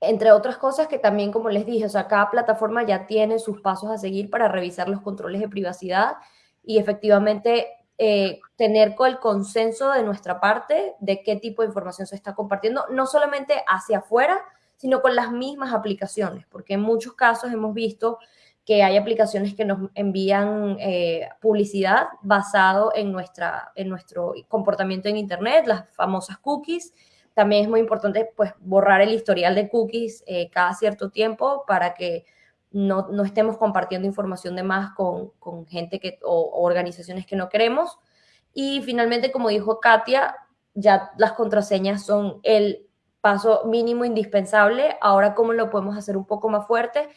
entre otras cosas que también, como les dije, o sea, cada plataforma ya tiene sus pasos a seguir para revisar los controles de privacidad y efectivamente eh, tener el consenso de nuestra parte de qué tipo de información se está compartiendo, no solamente hacia afuera, sino con las mismas aplicaciones, porque en muchos casos hemos visto que hay aplicaciones que nos envían eh, publicidad basado en, nuestra, en nuestro comportamiento en Internet, las famosas cookies. También es muy importante pues, borrar el historial de cookies eh, cada cierto tiempo para que no, no, estemos compartiendo información de más con, con gente que, o, organizaciones que no queremos. Y finalmente, como dijo Katia, ya las contraseñas son el paso mínimo indispensable. Ahora, ¿cómo lo podemos hacer un poco más fuerte?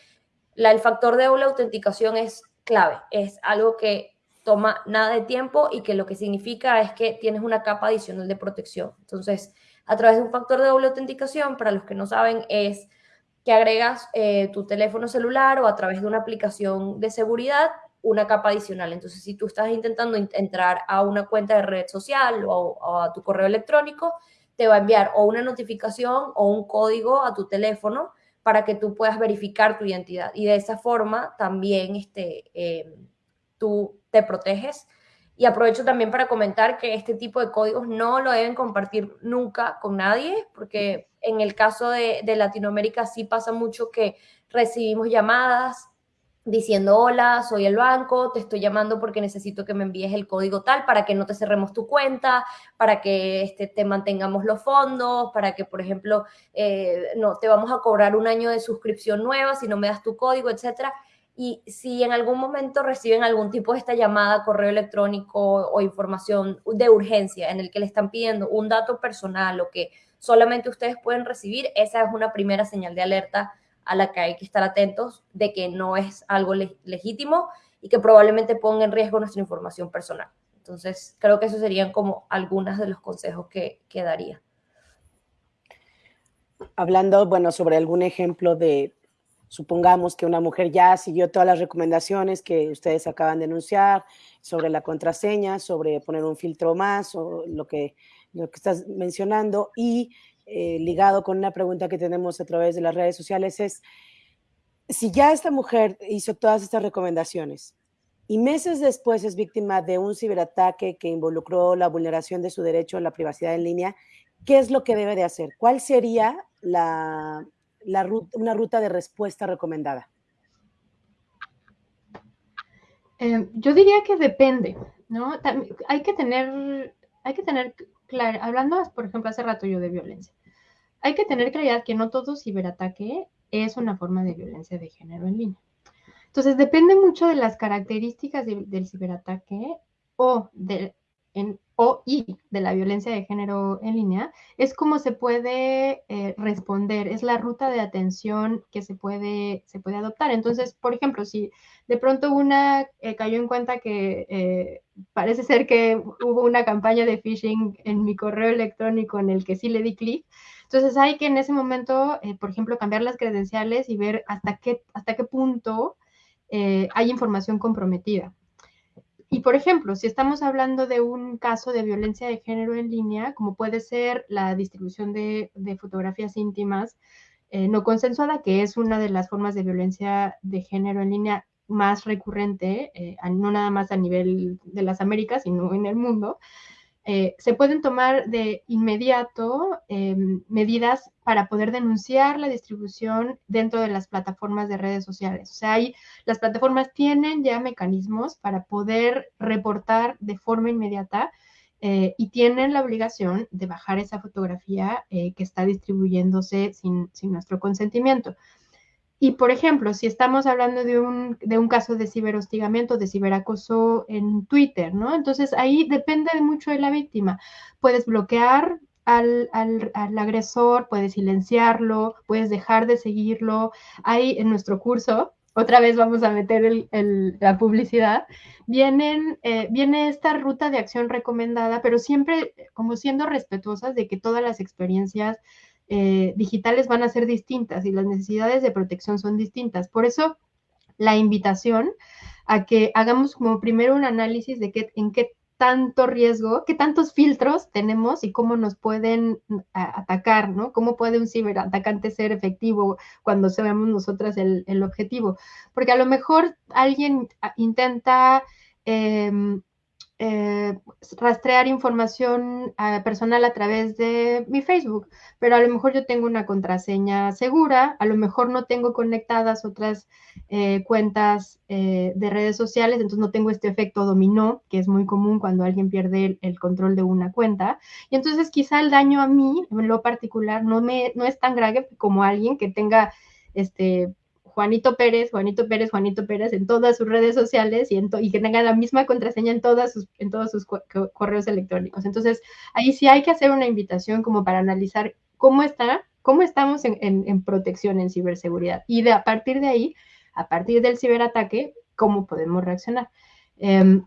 el factor de doble autenticación es clave, es algo que toma nada de tiempo y que lo que significa es que tienes una capa adicional de protección. Entonces, a través de un factor de doble autenticación, para los que no saben, es que agregas eh, tu teléfono celular o a través de una aplicación de seguridad una capa adicional. Entonces, si tú estás intentando entrar a una cuenta de red social o, a tu correo electrónico, te va a enviar o una notificación o un código a tu teléfono para que tú puedas verificar tu identidad. Y de esa forma también este, eh, tú te proteges. Y aprovecho también para comentar que este tipo de códigos no lo deben compartir nunca con nadie, porque en el caso de, Latinoamérica sí pasa mucho que recibimos llamadas diciendo, hola, soy el banco, te estoy llamando porque necesito que me envíes el código tal para que no te cerremos tu cuenta, para que este, te mantengamos los fondos, para que, por ejemplo, eh, no, te vamos a cobrar un año de suscripción nueva si no me das tu código, etcétera. Y si en algún momento reciben algún tipo de esta llamada, correo electrónico o información de urgencia en el que le están pidiendo un dato personal o que solamente ustedes pueden recibir, esa es una primera señal de alerta a la que hay que estar atentos de que no es algo legítimo y que probablemente ponga en riesgo nuestra información personal. Entonces, creo que esos serían como algunos de los consejos que, que daría. Hablando, bueno, sobre algún ejemplo de, supongamos que una mujer ya siguió todas las recomendaciones que ustedes acaban de anunciar sobre la contraseña, sobre poner un filtro más o lo que, lo que estás mencionando y eh, ligado con una pregunta que tenemos a través de las redes sociales es, si ya esta mujer hizo todas estas recomendaciones y meses después es víctima de un ciberataque que involucró la vulneración de su derecho a la privacidad en línea, ¿qué es lo que debe de hacer? ¿Cuál sería la, la ruta, una ruta de respuesta recomendada? Eh, yo diría que depende, ¿no? hay que tener, hay que tener claro, hablando, por ejemplo, hace rato yo de violencia hay que tener claridad que no todo ciberataque es una forma de violencia de género en línea. Entonces, depende mucho de las características del ciberataque o de, en, o y de la violencia de género en línea, es cómo se puede eh, responder, es la ruta de atención que se puede, se puede adoptar. Entonces, por ejemplo, si de pronto una eh, cayó en cuenta que eh, parece ser que hubo una campaña de phishing en mi correo electrónico en el que sí le di clic, entonces hay que en ese momento, por ejemplo, cambiar las credenciales y ver hasta qué, hasta qué punto hay información comprometida. Y por ejemplo, si estamos hablando de un caso de violencia de género en línea, como puede ser la distribución de, fotografías íntimas eh, no consensuada, que es una de las formas de violencia de género en línea más recurrente, eh, no nada más a nivel de las Américas, sino en el mundo, eh, se pueden tomar de inmediato em, medidas para poder denunciar la distribución dentro de las plataformas de redes sociales. O sea, las plataformas tienen ya mecanismos para poder reportar de forma inmediata eh, y tienen la obligación de bajar esa fotografía eh, que está distribuyéndose sin nuestro consentimiento. Y, por ejemplo, si estamos hablando de un, de un caso de ciberhostigamiento, de ciberacoso en Twitter, ¿no? Entonces ahí depende mucho de la víctima. Puedes bloquear al, al, al, agresor, puedes silenciarlo, puedes dejar de seguirlo. Ahí en nuestro curso, otra vez vamos a meter el, el, la publicidad, vienen, eh, viene esta ruta de acción recomendada, pero siempre como siendo respetuosas de que todas las experiencias eh, digitales van a ser distintas y las necesidades de protección son distintas. Por eso, la invitación a que hagamos como primero un análisis de qué, en qué tanto riesgo, qué tantos filtros tenemos y cómo nos pueden atacar, ¿no? Cómo puede un ciberatacante ser efectivo cuando seamos nosotras el, el objetivo. Porque a lo mejor alguien intenta em, eh, rastrear información eh, personal a través de mi Facebook, pero a lo mejor yo tengo una contraseña segura, a lo mejor no tengo conectadas otras eh, cuentas de redes sociales, entonces no tengo este efecto dominó, que es muy común cuando alguien pierde el, el, control de una cuenta. Y entonces quizá el daño a mí, en lo particular, no, me, no es tan grave como alguien que tenga este Juanito Pérez, Juanito Pérez, Juanito Pérez en todas sus redes sociales y, y que tenga la misma contraseña en, todas sus, en todos sus correos electrónicos. Entonces, ahí sí hay que hacer una invitación como para analizar cómo está, cómo estamos en, en protección, en ciberseguridad. Y de, a partir de ahí, a partir del ciberataque, cómo podemos reaccionar. Em,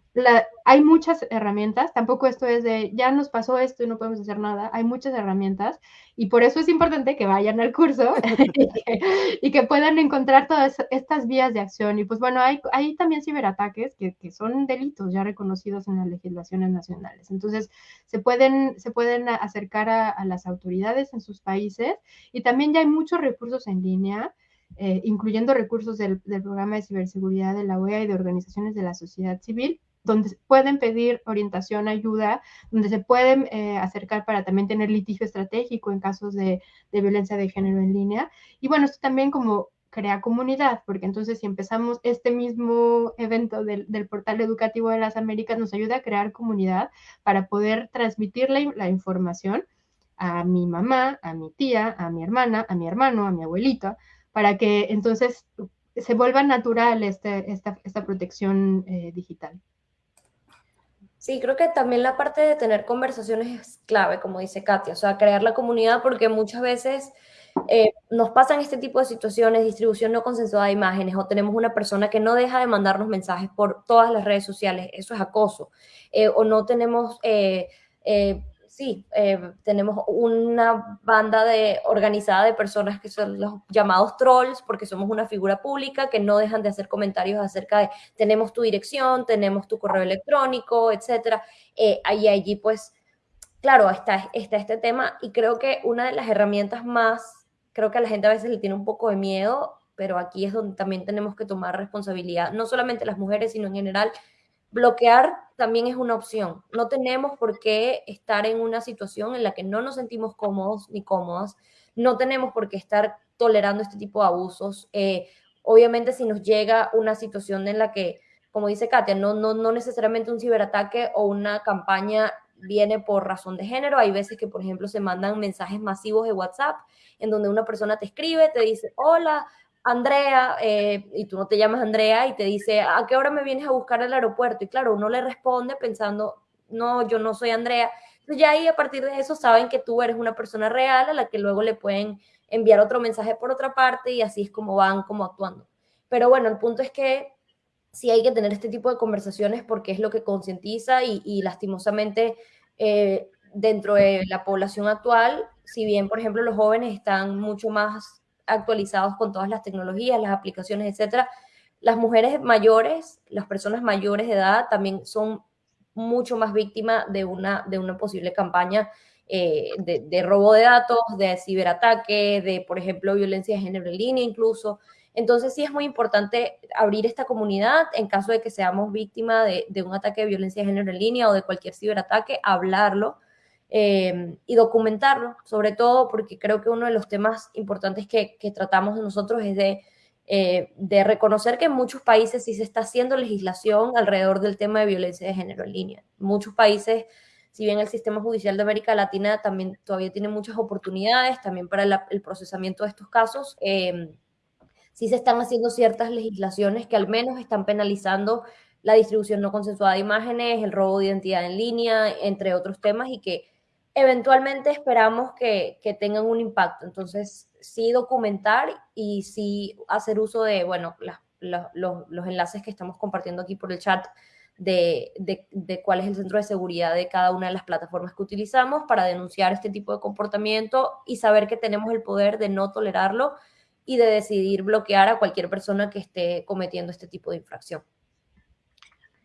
hay muchas herramientas, tampoco esto es de ya nos pasó esto y no podemos hacer nada, hay muchas herramientas y por eso es importante que vayan al curso (laughs) (laughs) y, que, puedan encontrar todas estas vías de acción. Y pues bueno, hay, hay también ciberataques que, que, son delitos ya reconocidos en las legislaciones nacionales. Entonces, se pueden, se pueden acercar a, a las autoridades en sus países y también ya hay muchos recursos en línea. Eh, incluyendo recursos del, programa de ciberseguridad de la OEA y de organizaciones de la sociedad civil, donde pueden pedir orientación, ayuda, donde se pueden eh, acercar para también tener litigio estratégico en casos de, violencia de género en línea. Y bueno, esto también como crea comunidad, porque entonces si empezamos este mismo evento del, portal educativo de las Américas, nos ayuda a crear comunidad para poder transmitir la información a mi mamá, a mi tía, a mi hermana, a mi hermano, a mi abuelita, para que entonces se vuelva natural este, esta, esta, protección eh, digital. Sí, creo que también la parte de tener conversaciones es clave, como dice Katia, o sea, crear la comunidad porque muchas veces eh, nos pasan este tipo de situaciones, distribución no consensuada de imágenes, o tenemos una persona que no deja de mandarnos mensajes por todas las redes sociales, eso es acoso, eh, o no tenemos sí, eh, tenemos una banda de, organizada de personas que son los llamados trolls, porque somos una figura pública que no dejan de hacer comentarios acerca de tenemos tu dirección, tenemos tu correo electrónico, etcétera. Eh, ahí allí, pues, claro, está, está este tema y creo que una de las herramientas más, creo que a la gente a veces le tiene un poco de miedo, pero aquí es donde también tenemos que tomar responsabilidad, no solamente las mujeres, sino en general bloquear también es una opción. No tenemos por qué estar en una situación en la que no nos sentimos cómodos ni cómodas. No tenemos por qué estar tolerando este tipo de abusos. Eh, obviamente si nos llega una situación en la que, como dice Katia, no, no, no necesariamente un ciberataque o una campaña viene por razón de género. Hay veces que, por ejemplo, se mandan mensajes masivos de WhatsApp en donde una persona te escribe, te dice, hola, Andrea, eh, y tú no te llamas Andrea, y te dice, ¿a qué hora me vienes a buscar al aeropuerto? Y claro, uno le responde pensando, no, yo no soy Andrea. Entonces ya ahí a partir de eso saben que tú eres una persona real a la que luego le pueden enviar otro mensaje por otra parte y así es como van como actuando. Pero bueno, el punto es que sí hay que tener este tipo de conversaciones porque es lo que concientiza y, lastimosamente eh, dentro de la población actual, si bien por ejemplo los jóvenes están mucho más actualizados con todas las tecnologías, las aplicaciones, etcétera, las mujeres mayores, las personas mayores de edad también son mucho más víctimas de una, de una posible campaña eh, de, robo de datos, de ciberataque, de, por ejemplo, violencia de género en línea incluso. Entonces sí es muy importante abrir esta comunidad en caso de que seamos víctimas de, un ataque de violencia de género en línea o de cualquier ciberataque, hablarlo eh, y documentarlo, sobre todo porque creo que uno de los temas importantes que, tratamos nosotros es de, eh, de reconocer que en muchos países sí se está haciendo legislación alrededor del tema de violencia de género en línea. Muchos países si bien el sistema judicial de América Latina también todavía tiene muchas oportunidades también para el procesamiento de estos casos, eh, sí se están haciendo ciertas legislaciones que al menos están penalizando la distribución no consensuada de imágenes, el robo de identidad en línea, entre otros temas, y que eventualmente esperamos que, tengan un impacto. Entonces, sí documentar y sí hacer uso de, bueno, los, enlaces que estamos compartiendo aquí por el chat de, de, cuál es el centro de seguridad de cada una de las plataformas que utilizamos para denunciar este tipo de comportamiento y saber que tenemos el poder de no tolerarlo y de decidir bloquear a cualquier persona que esté cometiendo este tipo de infracción.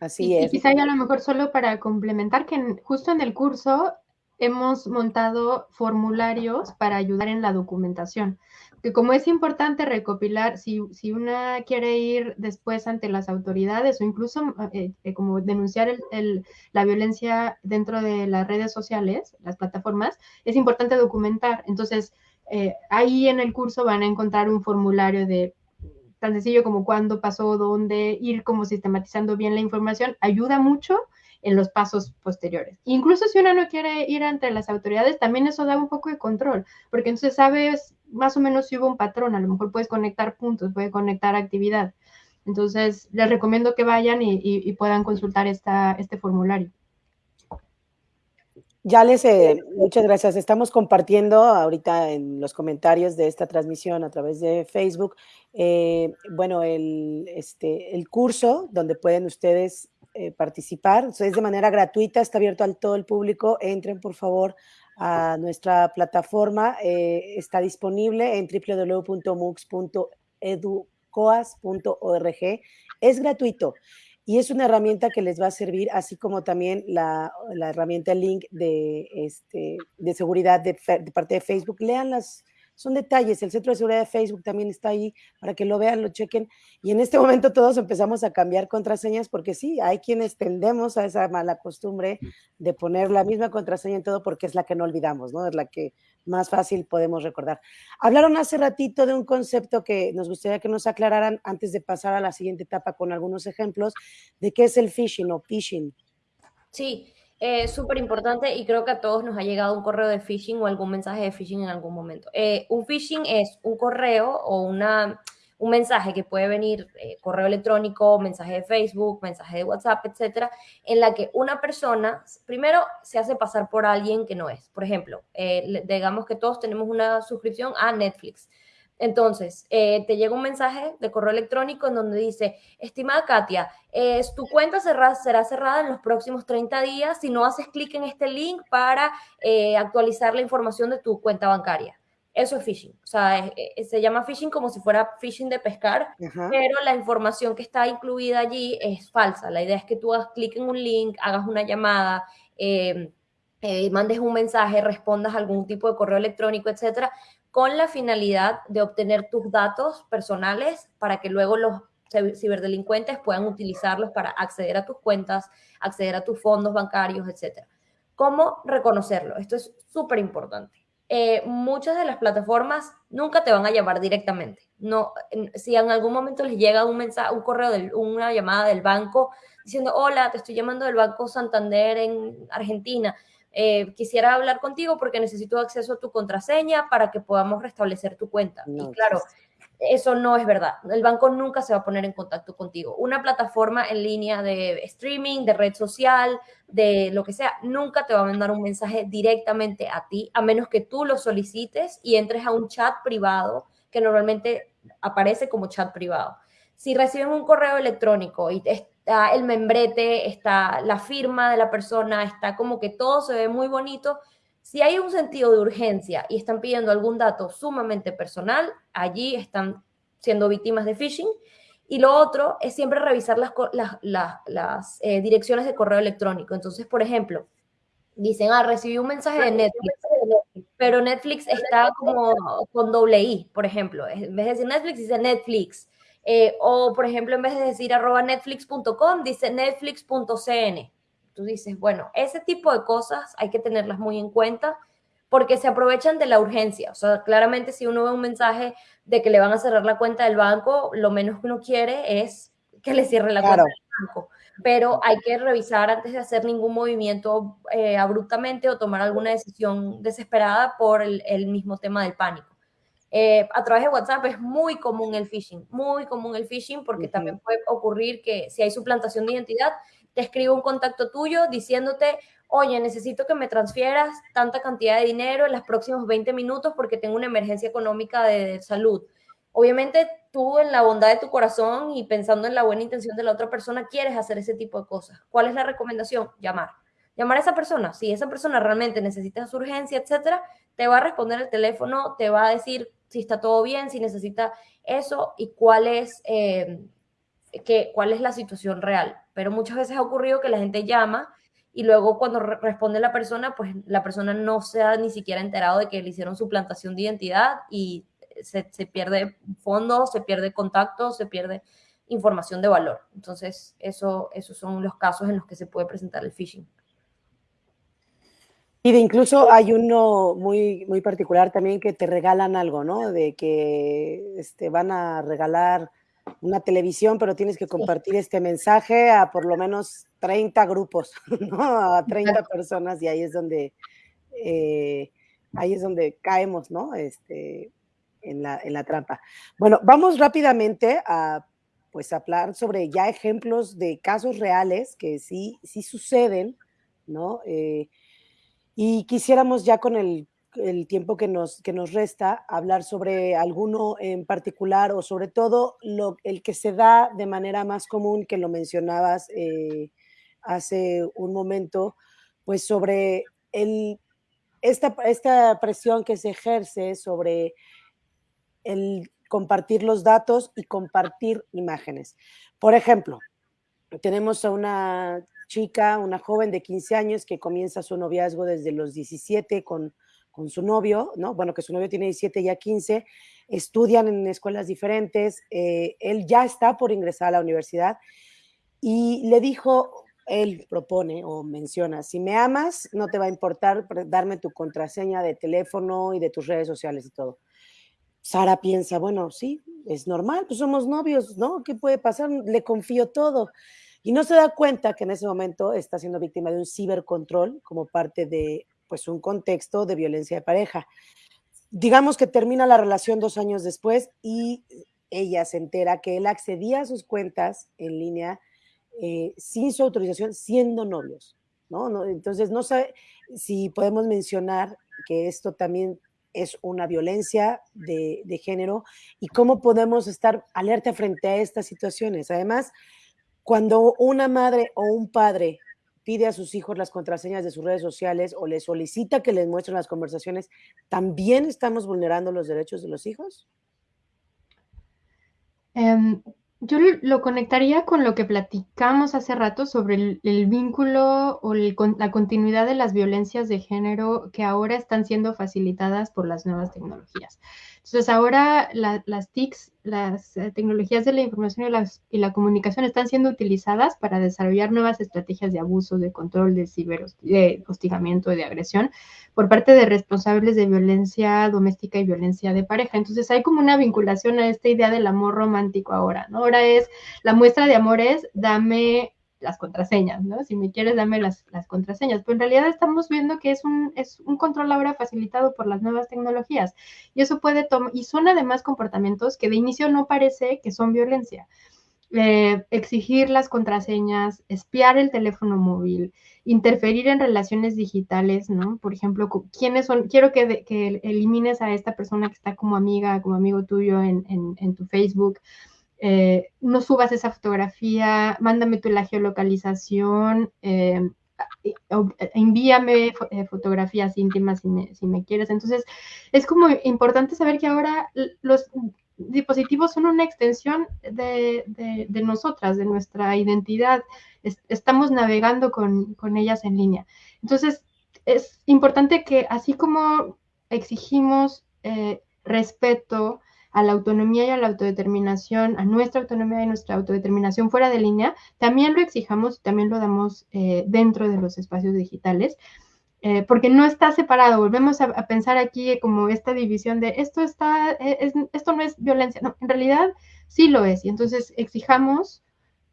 Así es. Y quizá ya a lo mejor solo para complementar que justo en el curso hemos montado formularios para ayudar en la documentación. Que como es importante recopilar, si, si una quiere ir después ante las autoridades o incluso eh, eh, como denunciar la violencia dentro de las redes sociales, las plataformas, es importante documentar. Entonces, eh, ahí en el curso van a encontrar un formulario de tan sencillo como cuándo pasó, dónde, ir como sistematizando bien la información, ayuda mucho en los pasos posteriores. Incluso si uno no quiere ir ante las autoridades, también eso da un poco de control, porque entonces sabes más o menos si hubo un patrón, a lo mejor puedes conectar puntos, puedes conectar actividad. Entonces, les recomiendo que vayan y, puedan consultar esta, este formulario. Ya les, eh, muchas gracias. Estamos compartiendo ahorita en los comentarios de esta transmisión a través de Facebook, eh, bueno, el, este, el curso donde pueden ustedes eh, participar. es de manera gratuita, está abierto a todo el público. Entren, por favor, a nuestra plataforma. está disponible en www.mux.educoas.org. Es gratuito y es una herramienta que les va a servir, así como también la, la herramienta Link de, este, de seguridad de, de, parte de Facebook. Lean las, son detalles. El centro de seguridad de Facebook también está ahí para que lo vean, lo chequen. Y en este momento todos empezamos a cambiar contraseñas porque sí, hay quienes tendemos a esa mala costumbre de poner la misma contraseña en todo porque es la que no olvidamos, ¿no? Es la que más fácil podemos recordar. Hablaron hace ratito de un concepto que nos gustaría que nos aclararan antes de pasar a la siguiente etapa con algunos ejemplos de qué es el phishing o phishing. Sí, es súper importante y creo que a todos nos ha llegado un correo de phishing o algún mensaje de phishing en algún momento. Eh, un phishing es un correo o una, un mensaje que puede venir, eh, correo electrónico, mensaje de Facebook, mensaje de WhatsApp, etcétera, en la que una persona primero se hace pasar por alguien que no es. Por ejemplo, eh, digamos que todos tenemos una suscripción a Netflix. Entonces, eh, te llega un mensaje de correo electrónico en donde dice, estimada Katia, tu cuenta será cerrada en los próximos 30 días si no haces clic en este link para eh, actualizar la información de tu cuenta bancaria. Eso es phishing. O sea, se llama phishing como si fuera phishing de pescar, pero la información que está incluida allí es falsa. La idea es que tú hagas clic en un link, hagas una llamada, eh, mandes un mensaje, respondas algún tipo de correo electrónico, etcétera, con la finalidad de obtener tus datos personales para que luego los ciberdelincuentes puedan utilizarlos para acceder a tus cuentas, acceder a tus fondos bancarios, etc. ¿Cómo reconocerlo? Esto es súper importante. Eh, muchas de las plataformas nunca te van a llamar directamente. No, si en algún momento les llega un mensaje, un correo, una llamada del banco diciendo, hola, te estoy llamando del Banco Santander en Argentina, eh, quisiera hablar contigo porque necesito acceso a tu contraseña para que podamos restablecer tu cuenta. y claro, eso no es verdad. El banco nunca se va a poner en contacto contigo. Una plataforma en línea de streaming, de red social, de lo que sea, nunca te va a mandar un mensaje directamente a ti, a menos que tú lo solicites y entres a un chat privado que normalmente aparece como chat privado. Si reciben un correo electrónico y está el membrete, está la firma de la persona, está como que todo se ve muy bonito, si hay un sentido de urgencia y están pidiendo algún dato sumamente personal, allí están siendo víctimas de phishing. Y lo otro es siempre revisar las, las, eh, direcciones de correo electrónico. Entonces, por ejemplo, dicen, ah, recibí un mensaje de Netflix, pero Netflix está como con doble I, por ejemplo. En vez de decir Netflix, dice Netflix. Eh, o, por ejemplo, en vez de decir arroba netflix.com, dice netflix.cn tú dices, bueno, ese tipo de cosas hay que tenerlas muy en cuenta porque se aprovechan de la urgencia. O sea, claramente si uno ve un mensaje de que le van a cerrar la cuenta del banco, lo menos que uno quiere es que le cierre la cuenta del banco. Pero hay que revisar antes de hacer ningún movimiento eh, abruptamente o tomar alguna decisión desesperada por el, mismo tema del pánico. Eh, a través de WhatsApp es muy común el phishing, muy común el phishing porque también puede ocurrir que si hay suplantación de identidad, te escribo un contacto tuyo diciéndote, oye, necesito que me transfieras tanta cantidad de dinero en los próximos 20 minutos porque tengo una emergencia económica de salud. Obviamente tú en la bondad de tu corazón y pensando en la buena intención de la otra persona quieres hacer ese tipo de cosas. ¿Cuál es la recomendación? Llamar. Llamar a esa persona. Si esa persona realmente necesita su urgencia, etcétera, te va a responder el teléfono, te va a decir si está todo bien, si necesita eso y cuál es, eh, cuál es la situación real pero muchas veces ha ocurrido que la gente llama y luego cuando responde la persona, pues la persona no se ha ni siquiera enterado de que le hicieron su plantación de identidad y se, pierde fondos, se pierde contacto, se pierde información de valor. Entonces, eso, esos son los casos en los que se puede presentar el phishing. Y de incluso hay uno muy, muy particular también que te regalan algo, ¿no? De que este, van a regalar una televisión, pero tienes que compartir este mensaje a por lo menos 30 grupos, (laughs) ¿no? A 30 personas y ahí es donde, eh, ahí es donde caemos, ¿no? Este, en la, en la trampa. Bueno, vamos rápidamente a pues hablar sobre ya ejemplos de casos reales que sí, sí suceden, ¿no? Eh, y quisiéramos ya con el tiempo que nos, que nos resta, hablar sobre alguno en particular o sobre todo lo, el que se da de manera más común, que lo mencionabas eh, hace un momento, pues sobre el, esta, esta presión que se ejerce sobre el compartir los datos y compartir imágenes. Por ejemplo, tenemos a una chica, una joven de 15 años que comienza su noviazgo desde los 17 con con su novio, ¿no? Bueno, que su novio tiene 17 ya 15, estudian en escuelas diferentes, eh, él ya está por ingresar a la universidad y le dijo, él propone o menciona, si me amas, no te va a importar darme tu contraseña de teléfono y de tus redes sociales y todo. Sara piensa, bueno, sí, es normal, pues somos novios, ¿no? ¿Qué puede pasar? Le confío todo. Y no se da cuenta que en ese momento está siendo víctima de un cibercontrol como parte de pues un contexto de violencia de pareja. Digamos que termina la relación dos años después y ella se entera que él accedía a sus cuentas en línea eh, sin su autorización, siendo novios. ¿no? Entonces, no sé si podemos mencionar que esto también es una violencia de, de, género y cómo podemos estar alerta frente a estas situaciones. Además, cuando una madre o un padre pide a sus hijos las contraseñas de sus redes sociales o les solicita que les muestren las conversaciones, ¿también estamos vulnerando los derechos de los hijos? Em, yo lo conectaría con lo que platicamos hace rato sobre el, vínculo o la continuidad de las violencias de género que ahora están siendo facilitadas por las nuevas tecnologías. Entonces ahora las TICs, las eh, tecnologías de la información y, la comunicación están siendo utilizadas para desarrollar nuevas estrategias de abuso, de control, de ciberhostigamiento y de agresión por parte de responsables de violencia doméstica y violencia de pareja. Entonces hay como una vinculación a esta idea del amor romántico ahora, ¿no? Ahora es, la muestra de amor es, dame las contraseñas, ¿no? Si me quieres, dame las, las contraseñas. Pero en realidad estamos viendo que es un, es un control ahora facilitado por las nuevas tecnologías. Y eso puede tomar, y son además comportamientos que de inicio no parece que son violencia. Eh, exigir las contraseñas, espiar el teléfono móvil, interferir en relaciones digitales, ¿no? Por ejemplo, ¿quiénes son? Quiero que, que elimines a esta persona que está como amiga, como amigo tuyo en, en, tu Facebook. Eh, no subas esa fotografía, mándame tu la geolocalización, eh, envíame fotografías íntimas si me, quieres. Entonces, es como importante saber que ahora los dispositivos son una extensión de, nosotras, de nuestra identidad. estamos navegando con, ellas en línea. Entonces, es importante que así como exigimos eh, respeto a la autonomía y a la autodeterminación, a nuestra autonomía y nuestra autodeterminación fuera de línea, también lo exijamos y también lo damos eh, dentro de los espacios digitales. Eh, porque no está separado. Volvemos a, pensar aquí como esta división de esto está, eh, esto no es violencia. No, en realidad sí lo es. Y entonces exijamos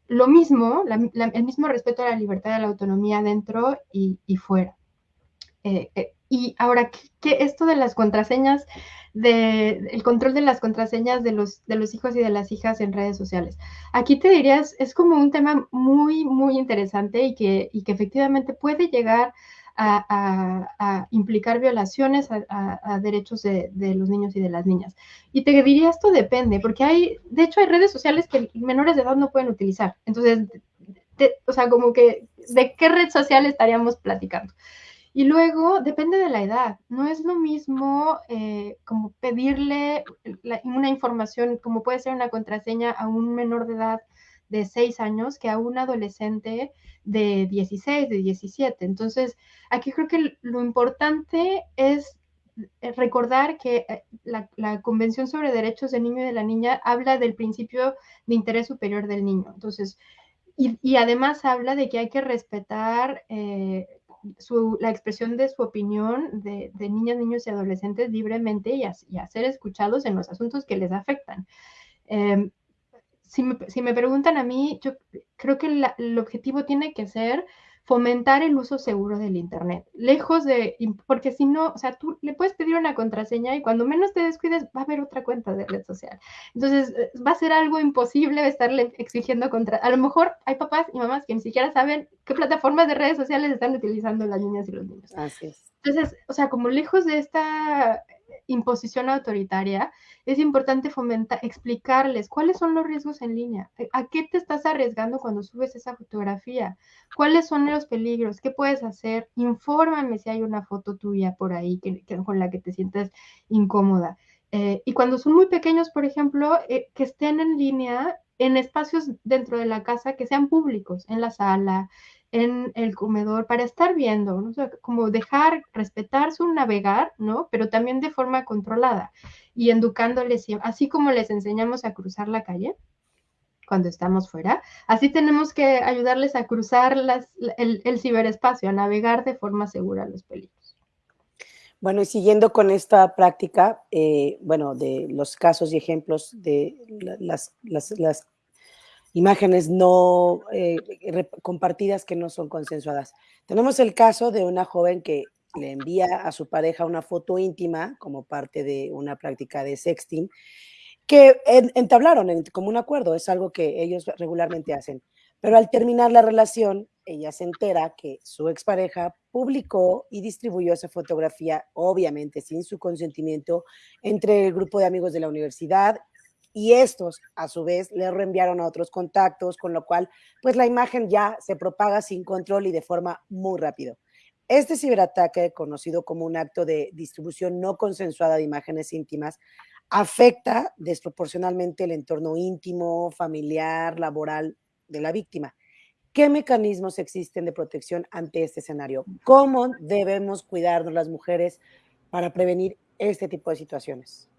lo mismo, el mismo respeto a la libertad y a la autonomía dentro y, fuera. Y ahora, ¿qué, esto de las contraseñas, de, el control de las contraseñas de los, de los hijos y de las hijas en redes sociales? Aquí te dirías, es como un tema muy, muy interesante y que, y que efectivamente puede llegar a, implicar violaciones a, derechos de, los niños y de las niñas. Y te diría, esto depende, porque hay, de hecho, hay redes sociales que menores de edad no pueden utilizar. Entonces, o sea, como que, ¿de qué red social estaríamos platicando? Y luego, depende de la edad. No es lo mismo eh, como pedirle una información, como puede ser una contraseña a un menor de edad de 6 años que a un adolescente de 16, de 17. Entonces, aquí creo que lo importante es eh, recordar que eh, la, Convención sobre Derechos del Niño y de la Niña habla del principio de interés superior del niño. Entonces, y, además habla de que hay que respetar la expresión de su opinión de, niñas, niños y adolescentes libremente y a, ser escuchados en los asuntos que les afectan. Em, si me, preguntan a mí, yo creo que el objetivo tiene que ser fomentar el uso seguro del Internet, lejos de, porque si no, o sea, tú le puedes pedir una contraseña y cuando menos te descuides va a haber otra cuenta de red social. Entonces, eh, va a ser algo imposible estarle exigiendo contra, a lo mejor hay papás y mamás que ni siquiera saben qué plataformas de redes sociales están utilizando las niñas y los niños. Así es. Entonces, o sea, como lejos de esta imposición autoritaria, es importante fomentar, explicarles cuáles son los riesgos en línea, eh, a qué te estás arriesgando cuando subes esa fotografía, cuáles son los peligros, qué puedes hacer, infórmame si hay una foto tuya por ahí que, con la que te sientas incómoda. Eh, y cuando son muy pequeños, por ejemplo, eh, que estén en línea en espacios dentro de la casa que sean públicos, en la sala, en el comedor para estar viendo, ¿no? como dejar, respetar su navegar, ¿no? Pero también de forma controlada y educándoles, así como les enseñamos a cruzar la calle cuando estamos fuera, así tenemos que ayudarles a cruzar las, el, ciberespacio, a navegar de forma segura los peligros. Bueno, y siguiendo con esta práctica, eh, bueno, de los casos y ejemplos de las, las imágenes no eh, compartidas que no son consensuadas. Tenemos el caso de una joven que le envía a su pareja una foto íntima como parte de una práctica de sexting que entablaron como un acuerdo, es algo que ellos regularmente hacen. Pero al terminar la relación, ella se entera que su expareja publicó y distribuyó esa fotografía, obviamente sin su consentimiento, entre el grupo de amigos de la universidad y estos a su vez le reenviaron a otros contactos, con lo cual pues la imagen ya se propaga sin control y de forma muy rápido. Este ciberataque, conocido como un acto de distribución no consensuada de imágenes íntimas, afecta desproporcionalmente el entorno íntimo, familiar, laboral de la víctima. ¿Qué mecanismos existen de protección ante este escenario? ¿Cómo debemos cuidarnos las mujeres para prevenir este tipo de situaciones?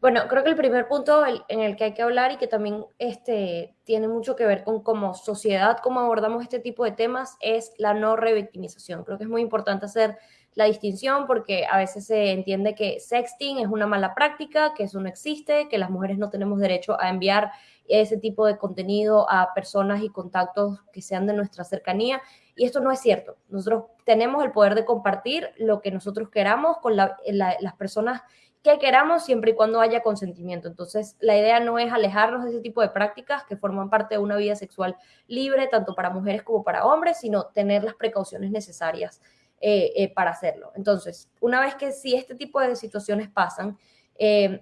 Bueno, creo que el primer punto en el que hay que hablar y que también este, tiene mucho que ver con como sociedad, cómo abordamos este tipo de temas, es la no revictimización. Creo que es muy importante hacer la distinción porque a veces se entiende que sexting es una mala práctica, que eso no existe, que las mujeres no tenemos derecho a enviar ese tipo de contenido a personas y contactos que sean de nuestra cercanía. Y esto no es cierto. Nosotros tenemos el poder de compartir lo que nosotros queramos con las personas que queramos siempre y cuando haya consentimiento. Entonces, la idea no es alejarnos de ese tipo de prácticas que forman parte de una vida sexual libre, tanto para mujeres como para hombres, sino tener las precauciones necesarias eh, eh, para hacerlo. Entonces, una vez que si este tipo de situaciones pasan, eh,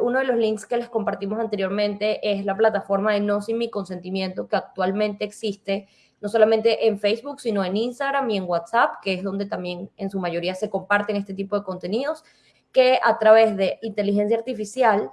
uno de los links que les compartimos anteriormente es la plataforma de No Sin Mi Consentimiento que actualmente existe no solamente en Facebook, sino en Instagram y en WhatsApp, que es donde también en su mayoría se comparten este tipo de contenidos que a través de inteligencia artificial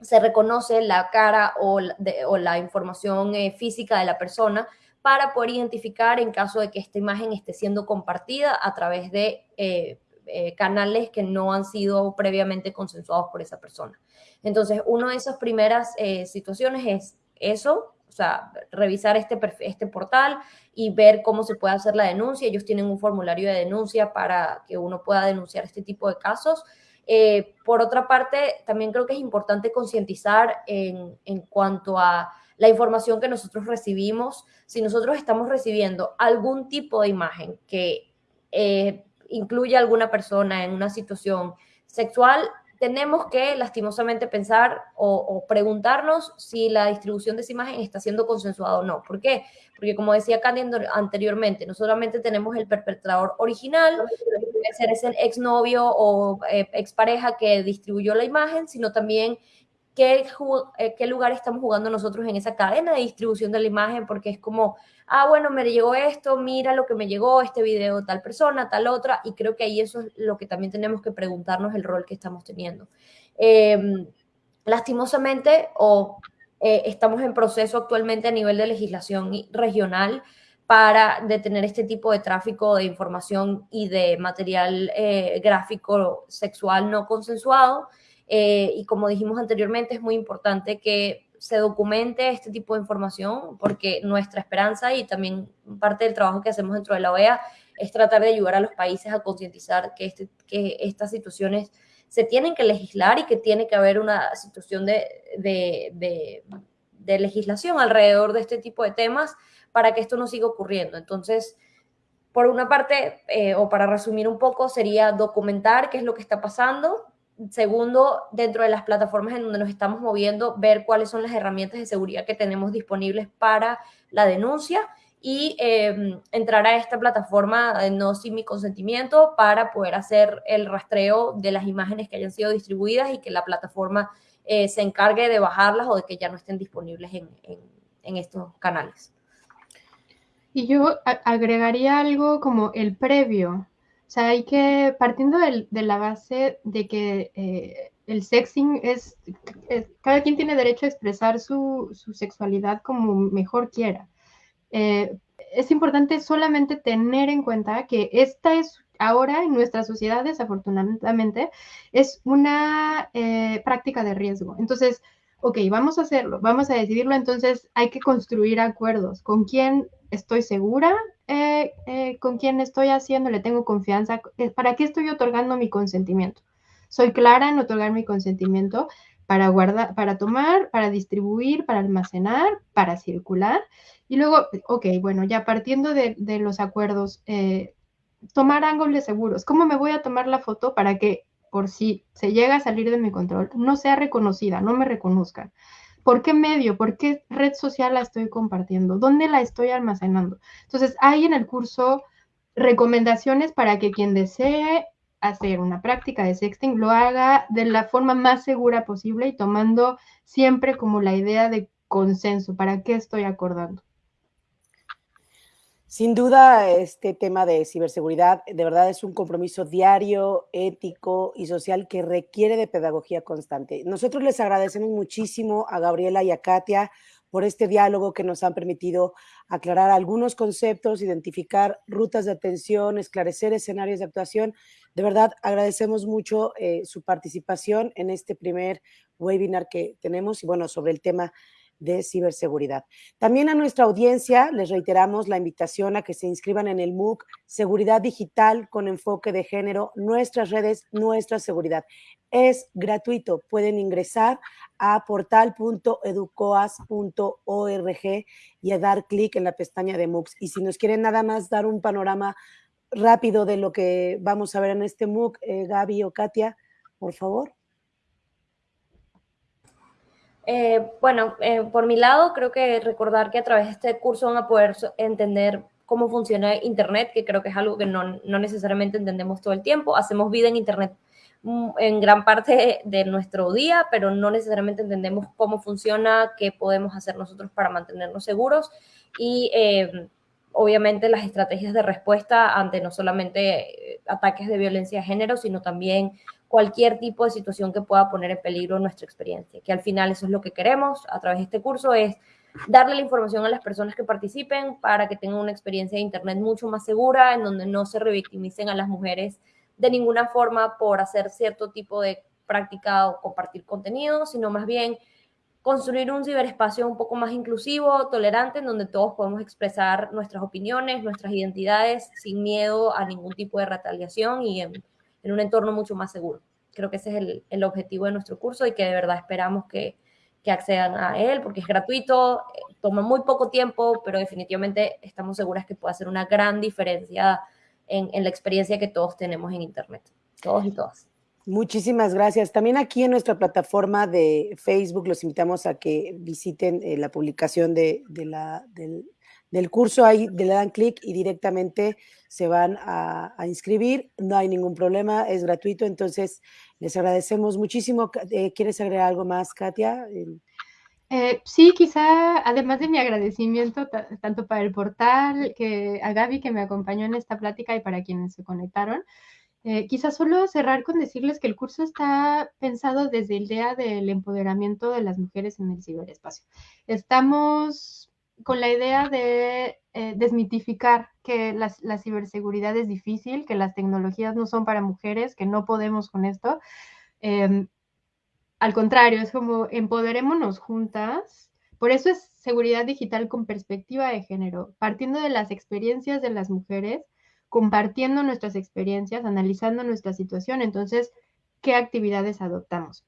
se reconoce la cara o, la información eh, física de la persona para poder identificar en caso de que esta imagen esté siendo compartida a través de eh, eh, canales que no han sido previamente consensuados por esa persona. Entonces, una de esas primeras situaciones es eso, o sea, revisar este, este portal y ver cómo se puede hacer la denuncia. Ellos tienen un formulario de denuncia para que uno pueda denunciar este tipo de casos. Eh, por otra parte, también creo que es importante concientizar en, cuanto a la información que nosotros recibimos. Si nosotros estamos recibiendo algún tipo de imagen que eh, incluye a alguna persona en una situación sexual, tenemos que lastimosamente pensar o, preguntarnos si la distribución de esa imagen está siendo consensuada o no. ¿Por qué? Porque como decía Candy anteriormente, no solamente tenemos el perpetrador original, puede ser ese exnovio o eh, expareja que distribuyó la imagen, sino también qué, eh, qué lugar estamos jugando nosotros en esa cadena de distribución de la imagen, porque es como ah, bueno, me llegó esto, mira lo que me llegó, este video tal persona, tal otra, y creo que ahí eso es lo que también tenemos que preguntarnos el rol que estamos teniendo. Em, lastimosamente, o eh, estamos en proceso actualmente a nivel de legislación regional para detener este tipo de tráfico de información y de material eh, gráfico sexual no consensuado. Eh, y como dijimos anteriormente, es muy importante que se documente este tipo de información, porque nuestra esperanza y también parte del trabajo que hacemos dentro de la OEA es tratar de ayudar a los países a concientizar que, este, que estas situaciones se tienen que legislar y que tiene que haber una situación de, de, de, legislación alrededor de este tipo de temas para que esto no siga ocurriendo. Entonces, por una parte, eh, o para resumir un poco, sería documentar qué es lo que está pasando, Segundo, dentro de las plataformas en donde nos estamos moviendo, ver cuáles son las herramientas de seguridad que tenemos disponibles para la denuncia y em, entrar a esta plataforma no sin mi consentimiento para poder hacer el rastreo de las imágenes que hayan sido distribuidas y que la plataforma eh, se encargue de bajarlas o de que ya no estén disponibles en estos canales. Y yo agregaría algo como el previo, o sea, hay que, partiendo de la base de que eh, el sexing es, cada quien tiene derecho a expresar su, sexualidad como mejor quiera. Eh, es importante solamente tener en cuenta que esta es ahora en nuestra sociedad, desafortunadamente, es una eh, práctica de riesgo. Entonces, ok, vamos a hacerlo, vamos a decidirlo, entonces hay que construir acuerdos. ¿Con quién estoy segura? Eh, eh, ¿Con quién estoy haciendo? ¿Le tengo confianza? Eh, ¿Para qué estoy otorgando mi consentimiento? Soy clara en otorgar mi consentimiento para guardar, para tomar, para distribuir, para almacenar, para circular. Y luego, ok, bueno, ya partiendo de, de los acuerdos, tomar ángulos seguros. ¿Cómo me voy a tomar la foto para que por si se llega a salir de mi control, no sea reconocida, no me reconozcan. ¿Por qué medio? ¿Por qué red social la estoy compartiendo? ¿Dónde la estoy almacenando? Entonces, hay en el curso recomendaciones para que quien desee hacer una práctica de sexting lo haga de la forma más segura posible y tomando siempre como la idea de consenso, ¿para qué estoy acordando? Sin duda, este tema de ciberseguridad de verdad es un compromiso diario, ético y social que requiere de pedagogía constante. Nosotros les agradecemos muchísimo a Gabriela y a Katia por este diálogo que nos han permitido aclarar algunos conceptos, identificar rutas de atención, esclarecer escenarios de actuación. De verdad, agradecemos mucho eh, su participación en este primer webinar que tenemos y bueno, sobre el tema de ciberseguridad. También a nuestra audiencia les reiteramos la invitación a que se inscriban en el MOOC Seguridad Digital con enfoque de género, nuestras redes, nuestra seguridad. Es gratuito, pueden ingresar a portal.educoas.org y a dar clic en la pestaña de MOOCs. Y si nos quieren nada más dar un panorama rápido de lo que vamos a ver en este MOOC, eh, Gaby o Katia, por favor. Eh, bueno, eh, por mi lado, creo que recordar que a través de este curso van a poder entender cómo funciona Internet, que creo que es algo que no, necesariamente entendemos todo el tiempo. Hacemos vida en Internet mm, en gran parte de nuestro día, pero no necesariamente entendemos cómo funciona, qué podemos hacer nosotros para mantenernos seguros y obviamente las estrategias de respuesta ante no solamente eh, ataques de violencia de género, sino también cualquier tipo de situación que pueda poner en peligro nuestra experiencia, que al final eso es lo que queremos a través de este curso, es darle la información a las personas que participen para que tengan una experiencia de Internet mucho más segura, en donde no se revictimicen a las mujeres de ninguna forma por hacer cierto tipo de práctica o compartir contenido, sino más bien construir un ciberespacio un poco más inclusivo, tolerante, en donde todos podemos expresar nuestras opiniones, nuestras identidades sin miedo a ningún tipo de retaliación y en, un entorno mucho más seguro. Creo que ese es el, el, objetivo de nuestro curso y que de verdad esperamos que, que accedan a él porque es gratuito, eh, toma muy poco tiempo, pero definitivamente estamos seguras que puede hacer una gran diferencia en, en la experiencia que todos tenemos en Internet, todos y todas. Muchísimas gracias. También aquí en nuestra plataforma de Facebook los invitamos a que visiten eh, la publicación de, la, del, curso. Ahí le dan clic y directamente se van a, inscribir. No hay ningún problema, es gratuito. Entonces, les agradecemos muchísimo. Eh, ¿Quieres agregar algo más, Katia? Eh, sí, quizá, además de mi agradecimiento tanto para el portal, que a Gaby que me acompañó en esta plática y para quienes se conectaron, eh, solo cerrar con decirles que el curso está pensado desde el día del empoderamiento de las mujeres en el ciberespacio. Estamos con la idea de eh, desmitificar que la, ciberseguridad es difícil, que las tecnologías no son para mujeres, que no podemos con esto. Em, al contrario, es como empoderémonos juntas. Por eso es seguridad digital con perspectiva de género, partiendo de las experiencias de las mujeres compartiendo nuestras experiencias, analizando nuestra situación, entonces, ¿qué actividades adoptamos?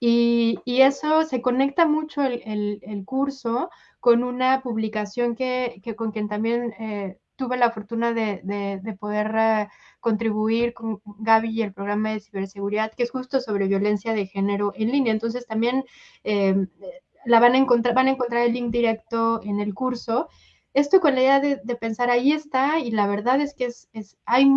Y, eso se conecta mucho el, curso con una publicación que, con quien también eh, tuve la fortuna de, poder eh, contribuir con Gaby y el programa de ciberseguridad, que es justo sobre violencia de género en línea. Entonces también eh, la van a encontrar, van a encontrar el link directo en el curso esto con la idea de, pensar ahí está y la verdad es que es, hay,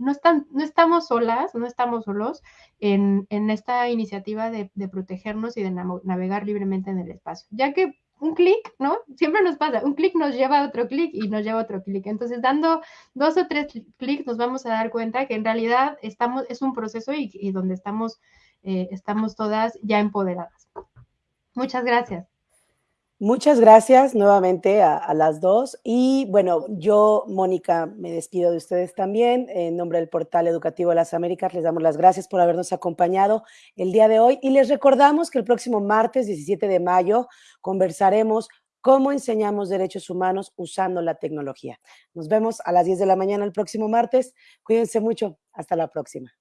no, están, no estamos solas, no estamos solos en, esta iniciativa de, protegernos y de navegar libremente en el espacio, ya que un clic, ¿no? Siempre nos pasa, un clic nos lleva a otro clic y nos lleva a otro clic. Entonces, dando dos o tres clics nos vamos a dar cuenta que en realidad estamos, es un proceso y, donde estamos, eh, estamos todas ya empoderadas. Muchas gracias. Muchas gracias nuevamente a, las dos. Y bueno, yo, Mónica, me despido de ustedes también. En nombre del Portal Educativo de las Américas, les damos las gracias por habernos acompañado el día de hoy. Y les recordamos que el próximo martes 17 de mayo conversaremos cómo enseñamos derechos humanos usando la tecnología. Nos vemos a las 10 de la mañana el próximo martes. Cuídense mucho. Hasta la próxima.